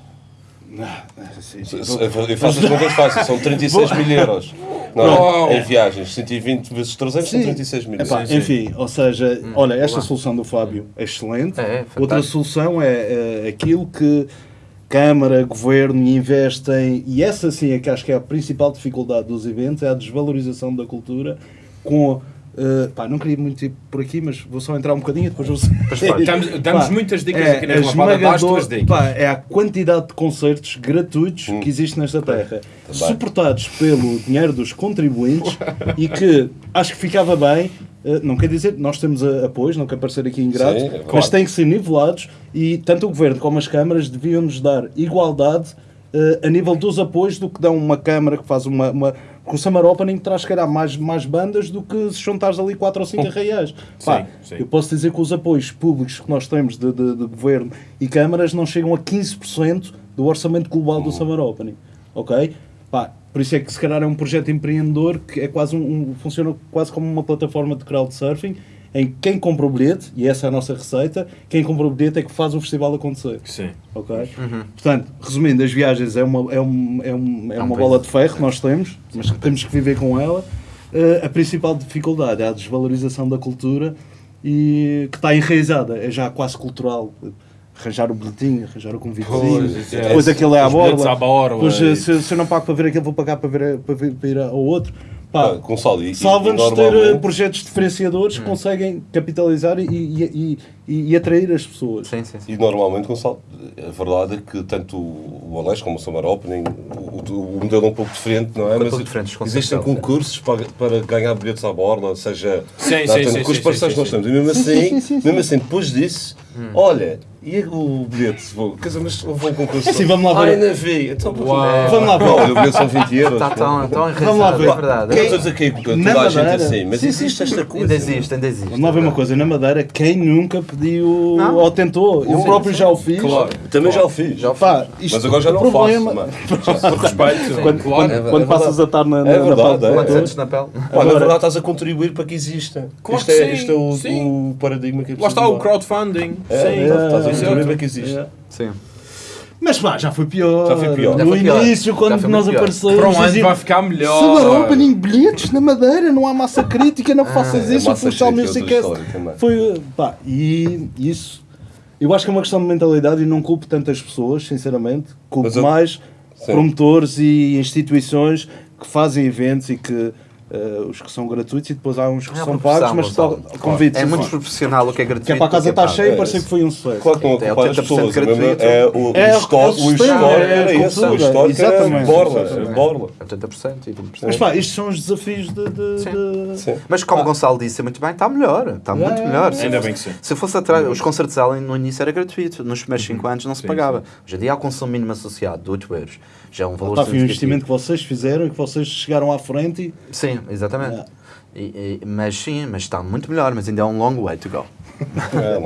Se- se- Eu faço as contas fáceis, são 36 mil euros. Não, é? em viagens, 120 vezes 300 são Sim. 36 mil. Epá, Sim, sim. enfim, ou seja, olha, esta solução do Fábio é excelente. É, é Outra solução é, é aquilo que Câmara, Governo investem, e essa sim é que acho que é a principal dificuldade dos eventos, é a desvalorização da cultura com. Eh, pá, não queria muito ir por aqui, mas vou só entrar um bocadinho e depois vou. Damos, damos Pá, muitas dicas é aqui na a Relampada, dá as tuas esmagador- pá, é a quantidade de concertos gratuitos que existe nesta terra, suportados pelo dinheiro dos contribuintes e que acho que ficava bem. eh, Não quer dizer, nós temos a- apoios, não quer parecer aqui ingrato, Sim, é claro. mas têm que ser nivelados e tanto o Governo como as câmaras deviam nos dar igualdade eh, a nível dos apoios do que dão uma câmara que faz uma... uma com o Summer Opening traz, calhar, mais, mais bandas do que se juntares ali 4 ou 5 reais. Pá, sim. Eu posso dizer que os apoios públicos que nós temos de, de- de governo e câmaras não chegam a 15% do orçamento global do Summer Opening. Ok? Pá, por isso é que se calhar é um projeto empreendedor que é quase um, um- funciona quase como uma plataforma de crowdsurfing em que quem compra o bilhete, e essa é a nossa receita, quem compra o bilhete é que faz o festival acontecer. Sim. Ok? Portanto, resumindo, as viagens é uma, é um, é um, é uma bola de ferro que nós temos, mas que temos que viver com ela. Eh, a principal dificuldade é a desvalorização da cultura e que está enraizada, é já quase cultural. Arranjar o bilhetinho, arranjar o convitezinho, Pois, isso é. depois aquele é à borla, Depois, eh, se, se eu não pago para ver aquele, vou pagar para, ver, para, ver, para ir ao outro. Pá, Ah, e- e- Salva-nos e ter eh, projetos diferenciadores que conseguem capitalizar e, e, e, e atrair as pessoas. Sim, sim, sim. E normalmente, Gonçalo, a verdade é que tanto o Alex como o Summer Opening, o, o- o modelo é um pouco diferente, não é? Um pouco diferente, existem é. concursos para, para ganhar bilhetes à borla, seja Sim, sim, sim, com os parceiros que nós temos. E mesmo Sim, assim, sim, sim, sim. mesmo assim depois disso, olha, e o bilhete? Vou, quer dizer, mas houve um concurso. É assim, vamos lá ver. Ai, não vi. Então, Uau. Vamos lá ver. Olha, o bilhete são 20 euros. Está tão, tão Vamos lá enraizado, ver. é verdade. Quem diz aqui que toda Na a gente assim, mas Sim, existe esta coisa. Ainda existe, ainda existe. Vamos lá ver uma coisa, na Madeira, quem nunca pediu Não. ou tentou? Eu Sim, próprio sim. já o fiz. Claro. Também já o fiz. Já o Pá, isto- Mas agora já o não problema- faço. mano. Por respeito. Quando, claro. quando, É quando verdade. passas a estar na, na, É na verdade, é. de Quantos todos, anos na pele? Pá, Agora- na verdade estás a contribuir para que exista. Claro isto, que é, sim, isto é o, sim. o paradigma que é Lá está o crowdfunding. É, Sim. estás a é, contribuir é. para que existe. É. Sim. Mas pá, já foi pior. Já foi pior. Já No foi pior. início, Já quando foi nós muito pior. aparecemos, Para um ano vai ficar melhor. Summer Opening bilhetes na Madeira, não há massa crítica, não faças é isso, o Funchal é Music também. foi, pá, e isso, eu acho que é uma questão de mentalidade e não culpo tantas pessoas, sinceramente, culpo Mas eu- mais Sim. promotores e instituições que fazem eventos e que eh, os que são gratuitos e depois há uns que É são pagos, mas só convites. É muito proporcional o que é gratuito. que é para a casa é estar cheia É, parecia que foi um sucesso. Claro que É ocupar as 80% pessoas. é mesmo- gratuito. É o, É o histórico, o histórico é a era esse. O histórico era borla. Borla. 80% e 20%. Mas pá, estes são os desafios de... de- Sim. de- Sim. Mas como o Gonçalo disse muito bem, está melhor. Está muito melhor. Ainda bem que sim. Se fosse atrás, os concertos de Allen no início era gratuito. Nos primeiros 5 anos não se pagava. Hoje em dia há o consumo mínimo associado de 8 euros. Já é um valor um investimento que vocês fizeram e que vocês chegaram à frente e Sim, exatamente. Yeah. E- e- mas sim, mas está muito melhor, mas ainda é um long way to go. É.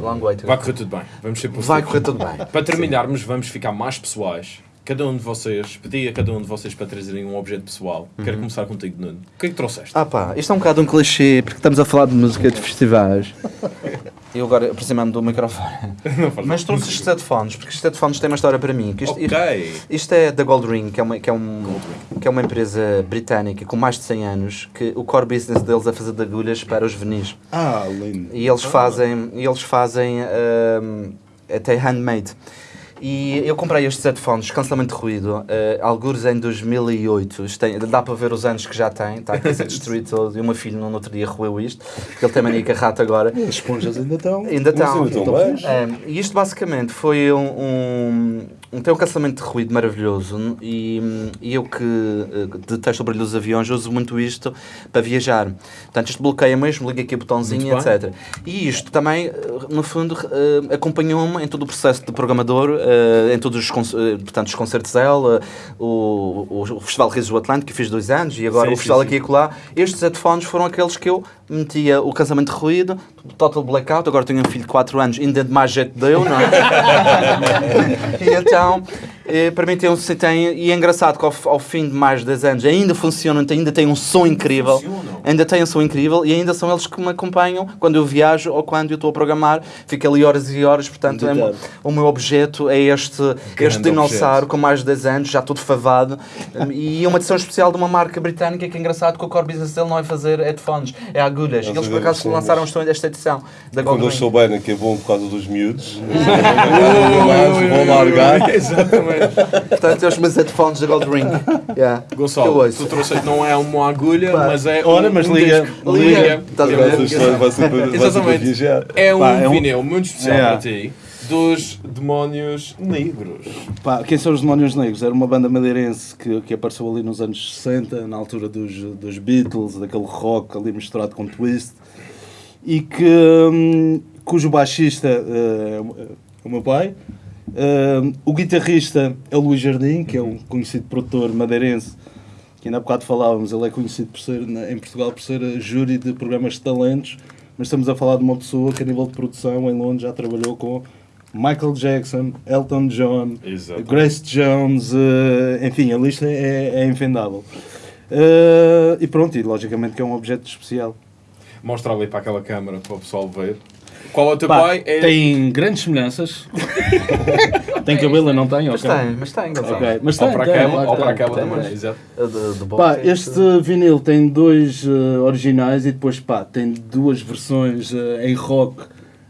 Long way to Vai go. correr tudo bem. Vamos ser positivos. Vai correr tudo bem. Para terminarmos, vamos ficar mais pessoais. Cada um de vocês, pedi a cada um de vocês para trazerem um objeto pessoal. Quero começar contigo, Nuno. O que é que trouxeste? Ah pá, isto é um bocado um clichê, porque estamos a falar de música de festivais. Eu agora aproximando do microfone. Mas trouxe estes headphones, porque estes headphones têm uma história para mim. que isto, isto- ok. Isto é da Gold Ring, que é, uma, que, é um, que é uma empresa britânica com mais de 100 anos, que o core business deles é fazer de agulhas para os venis. Ah, lindo. E eles fazem, e eles fazem hum, até handmade. E eu comprei estes headphones, cancelamento de ruído, uh, algures em 2008. Isto tem- dá para ver os anos que já tem, está aqui a ser destruído todo. E o meu filho no outro dia roeu isto, porque ele tem mania com a rata agora. As esponjas ainda estão. Ainda estão. É, e isto basicamente foi um, um, um, tem um cancelamento de ruído maravilhoso e, e eu que eh, detesto o brilho dos aviões uso muito isto para viajar. Portanto, isto bloqueia mesmo, liga aqui o botãozinho, etc. E isto também, eh, no fundo, eh, acompanhou-me em todo o processo de programador, em todos os, portanto, os concertos dela, o, o, Festival Risos do Atlântico, que fiz dois anos, e agora Sim, o Festival sim, aqui e acolá. Estes headphones foram aqueles que eu metia o cancelamento de ruído, total blackout, agora tenho um filho de 4 anos, ainda de mais jeito deu, não é? e então, eh, para mim tem um tem, e é engraçado que ao, ao fim de mais de 10 anos ainda funciona, ainda tem um som incrível. Funcionam. ainda têm um som incrível e ainda são eles que me acompanham quando eu viajo ou quando eu estou a programar. Fico ali horas e horas, portanto, é, o meu objeto é este, este dinossauro com mais de 10 anos, já todo favado. E uma edição especial de uma marca britânica que é engraçado que o core business dele não é fazer headphones, é agulhas. E eles por acaso lançaram esta edição da Quando eles souberem que é bom por causa dos miúdos, mas vão largar. Exatamente. Portanto, é os meus headphones da Gold Ring. Yeah. Gonçalo, tu trouxeste não é uma agulha, Pá. mas é Olha, um, mas um liga- disco. liga. Estás a ver? Exatamente. É um é um- vinil muito especial para ti dos demónios negros. Pá, quem são os Demónios Negros? Era uma banda madeirense que, que apareceu ali nos anos 60, na altura dos, dos Beatles, daquele rock ali misturado com twist, e que, hum, cujo baixista é o- meu pai, Hum, o guitarrista é o Luís Jardim, que é um conhecido produtor madeirense, que ainda há bocado falávamos, ele é conhecido por ser, em Portugal por ser júri de programas de talentos, mas estamos a falar de uma pessoa que a nível de produção em Londres já trabalhou com Michael Jackson, Elton John, Exato. Grace Jones, eh, enfim, a lista é, é infindável. Eh, e pronto, e logicamente que é um objeto especial. Mostra ali para aquela câmara para o pessoal ver. Qual é o teu Pá, pai? É... Tem grandes semelhanças. tem cabelo e não tem? Mas ok. tem, mas tem, Gonçalo. Ok, Mas Ou tem, para tem, aquela, claro ou para tem. aquela tem. também. Exato. A Pá, este vinil tem dois eh, originais e depois pá, tem duas versões eh, em rock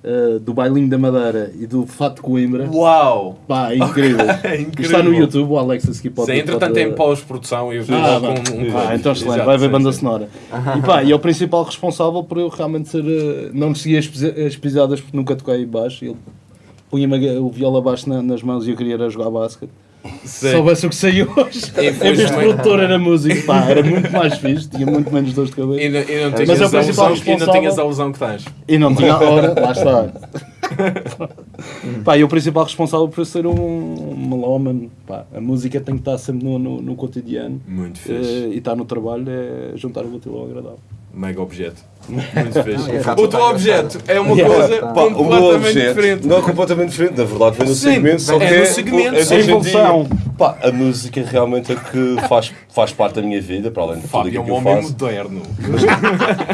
eh, do Bailinho da Madeira e do Fato Coimbra. Uau! Pá, é incrível. É incrível. Está no YouTube, o Alex aqui pode Sim, entretanto pode- tem pós-produção e eu Ah, com um Ah, então excelente, vai ver banda sim. sonora. E pá, e é o principal responsável por eu realmente ser. eh, não seguir as, pisa- as pisadas porque nunca toquei baixo. Ele punha-me a- o viola baixo na- nas mãos e eu queria jogar basquete. Se Sim. soubesse o que saiu hoje, em vez de produtor era músico, pá, era muito mais fixe, tinha muito menos dores de cabeça. E não, e não Mas tinhas é o a principal ilusão, e não responsável. tinhas a ilusão que tens. E não tinha hora, lá está. pá, e o principal responsável por ser um, um melómano, pá, a música tem que estar sempre no, no, no cotidiano. Muito fixe. e estar no trabalho é juntar o útil ao agradável. Mega objeto. Muito fixe. é o teu objeto é uma Yeah. coisa meu completamente objeto diferente. não é completamente diferente, na verdade vem no Sim, segmento, só é que no segmento, é. Evolução. Pá, a música realmente é que faz, faz parte da minha vida, para além de tudo é aquilo um que eu homem faço. moderno.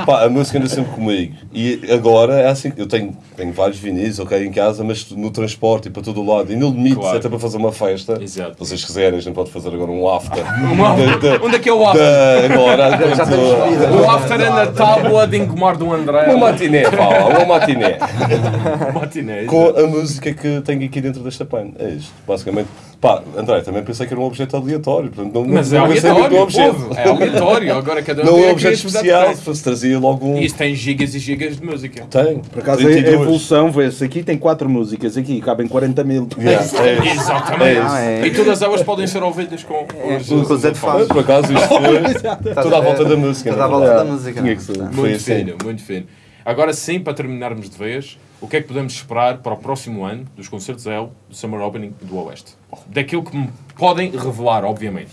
Pá, a música anda sempre comigo. E agora é assim, eu tenho, tenho vários vinis, ok, em casa, mas no transporte e para todo o lado. E no limite, Claro. até para fazer uma festa. Exato. Se vocês quiserem, a gente pode fazer agora um after. Da- da- Onde é que é o after? da- agora, Já temos quando- vida. O after é na tábua de engomar do André. Uma matiné, pá, uma matiné. matiné. Com a música que tenho aqui dentro desta pan. É isto, basicamente. Pá, André, também pensei que era um objeto aleatório. Portanto, não, Mas não é pensei muito aleatório, no povo. É aleatório. Agora cada um Não é um a objeto especial, se trazia logo um. E Isso tem gigas e gigas de música. Tem. Por acaso a, a 32. evolução vê-se. Aqui tem 4 músicas, aqui cabem 40 mil. Yeah, é. Exatamente. Não, é- E todas elas podem ser ouvidas com os, com os headphones. Por acaso isto foi toda a à volta da música. Toda à volta da música. Tinha que ser. Portanto, Foi Muito assim. fino, muito fino. Agora sim, para terminarmos de vez, o que é que podemos esperar para o próximo ano dos concertos L, do Summer Opening do Oeste? Daquilo que me podem revelar, obviamente.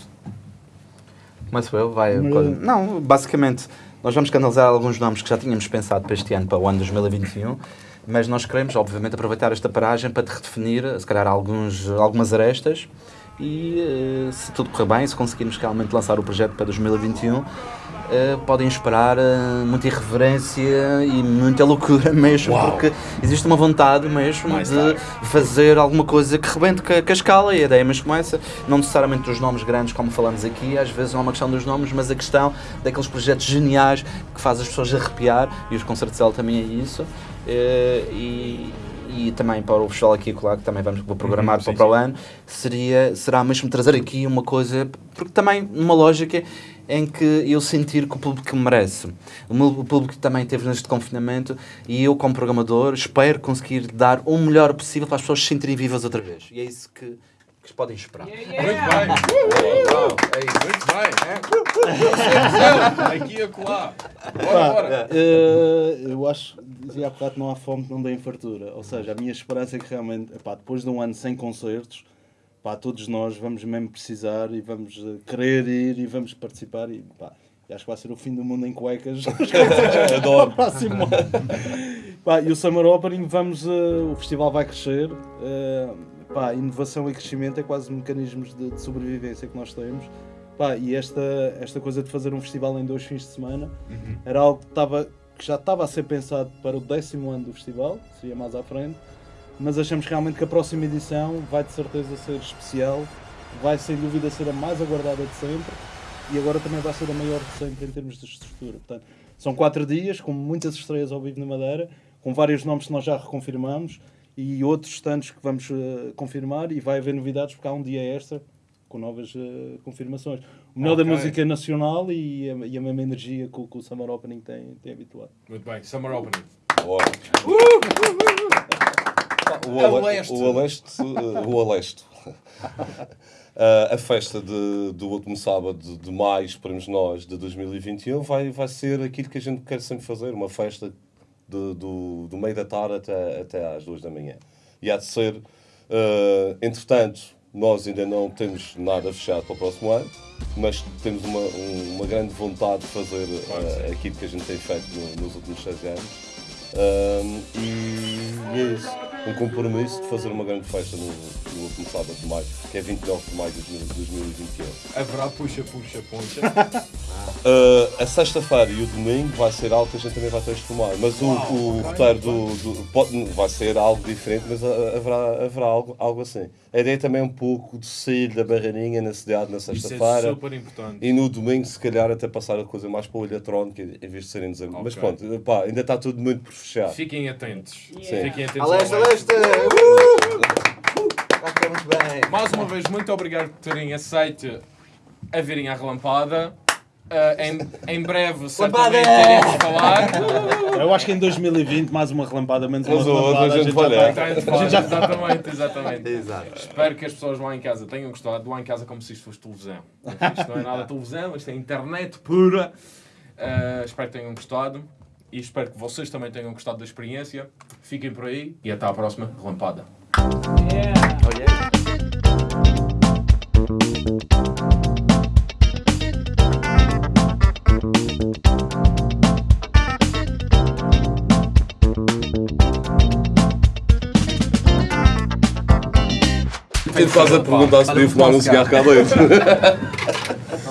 Começo eu, vai. Não, basicamente, nós vamos canalizar alguns nomes que já tínhamos pensado para este ano, para o ano 2021, mas nós queremos, obviamente, aproveitar esta paragem para te redefinir, se calhar, alguns, algumas arestas e, eh, se tudo correr bem, se conseguirmos realmente lançar o projeto para 2021, eh, podem esperar eh, muita irreverência e muita loucura mesmo, Uau. porque existe uma vontade mesmo Mais de tarde. fazer alguma coisa que rebente com a, escala e a ideia mas começa, não necessariamente dos nomes grandes como falamos aqui, às vezes não é uma questão dos nomes, mas a questão daqueles projetos geniais que faz as pessoas arrepiar e os concertos dela também é isso Eh, e, e também para o festival aqui e colar, que também vamos vou programar Uhum, para, sim, para o ano, seria, será mesmo trazer aqui uma coisa, porque também uma lógica em que eu sentir que o público merece. O meu público também teve neste confinamento e eu, como programador, espero conseguir dar o melhor possível para as pessoas se sentirem vivas outra vez. E é isso que, que podem esperar. Muito bem. É isso, muito bem. Aqui e acolá. Bora, bora. Eh, eu acho, dizia há bocado, não há fome que não dê fartura. Ou seja, a minha esperança é que realmente, epá, depois de um ano sem concertos, pá, todos nós vamos mesmo precisar e vamos eh, querer ir e vamos participar. E, pá, acho que vai ser o fim do mundo em cuecas. Adoro. próximo ano. Pá, e o Summer Opening, vamos, eh, o festival vai crescer. eh, pá, inovação e crescimento é quase mecanismos de, de sobrevivência que nós temos. Pá, e esta, esta coisa de fazer um festival em dois fins de semana era algo que, estava, que já estava a ser pensado para o décimo ano do festival, seria mais à frente, mas achamos realmente que a próxima edição vai de certeza ser especial, vai sem dúvida ser a mais aguardada de sempre e agora também vai ser a maior de sempre em termos de estrutura. Portanto, são quatro dias com muitas estreias ao vivo na Madeira, com vários nomes que nós já reconfirmamos e outros tantos que vamos eh, confirmar e vai haver novidades porque há um dia extra com novas eh, confirmações. O melhor Ok. da música nacional e a, e a mesma energia que, o- que o Summer Opening tem, tem habituado. Muito bem, Summer Opening. Bora. O, A Ale- leste. o Aleste, o Aleste. Ah, a festa de- do último sábado de, maio, esperemos nós, de 2021, vai, vai ser aquilo que a gente quer sempre fazer, uma festa de- do, do meio da tarde até, até às duas da manhã. E há de ser, ah, entretanto, nós ainda não temos nada fechado para o próximo ano, mas temos uma, um- uma grande vontade de fazer ah, aquilo que a gente tem feito no- nos últimos seis anos. Um, e é isso. Um compromisso de fazer uma grande festa no, no último sábado de maio, que é 29 de maio de 2021. Haverá puxa, puxa, puxa. Uh, a sexta-feira e o domingo vai ser algo que a gente também vai transformar, mas o, o roteiro do, do- pode- vai ser algo diferente, mas uh, haverá, haverá algo, algo assim. A ideia também é um pouco de sair da barreirinha na cidade na Isso é sexta-feira. super importante. E no domingo, se calhar, até passar a coisa mais para o eletrónico em vez de serem dezembro. Mas Ok. pronto, pá, ainda está tudo muito por fechar. Fiquem atentos. Yeah. Fiquem atentos. A leste, a ao leste. leste! Uh! Correr muito bem. Mais uma vez, muito obrigado por terem aceito a virem à relampada. Ah, em, em breve, certamente iremos falar. Eu acho que em 2020, mais uma relampada, menos uma Mas outra, relampada, a gente vai já olhar. A gente já exatamente, exatamente. Exato. Espero que as pessoas lá em casa tenham gostado. Lá em casa como se isto fosse televisão. Isto não é nada televisão, isto é internet pura. Ah, espero que tenham gostado. E espero que vocês também tenham gostado da experiência. Fiquem por aí e até à próxima relampada. Yeah. Oh, yeah. Tenho quase a perguntar se devia fumar um cigarro cá dentro.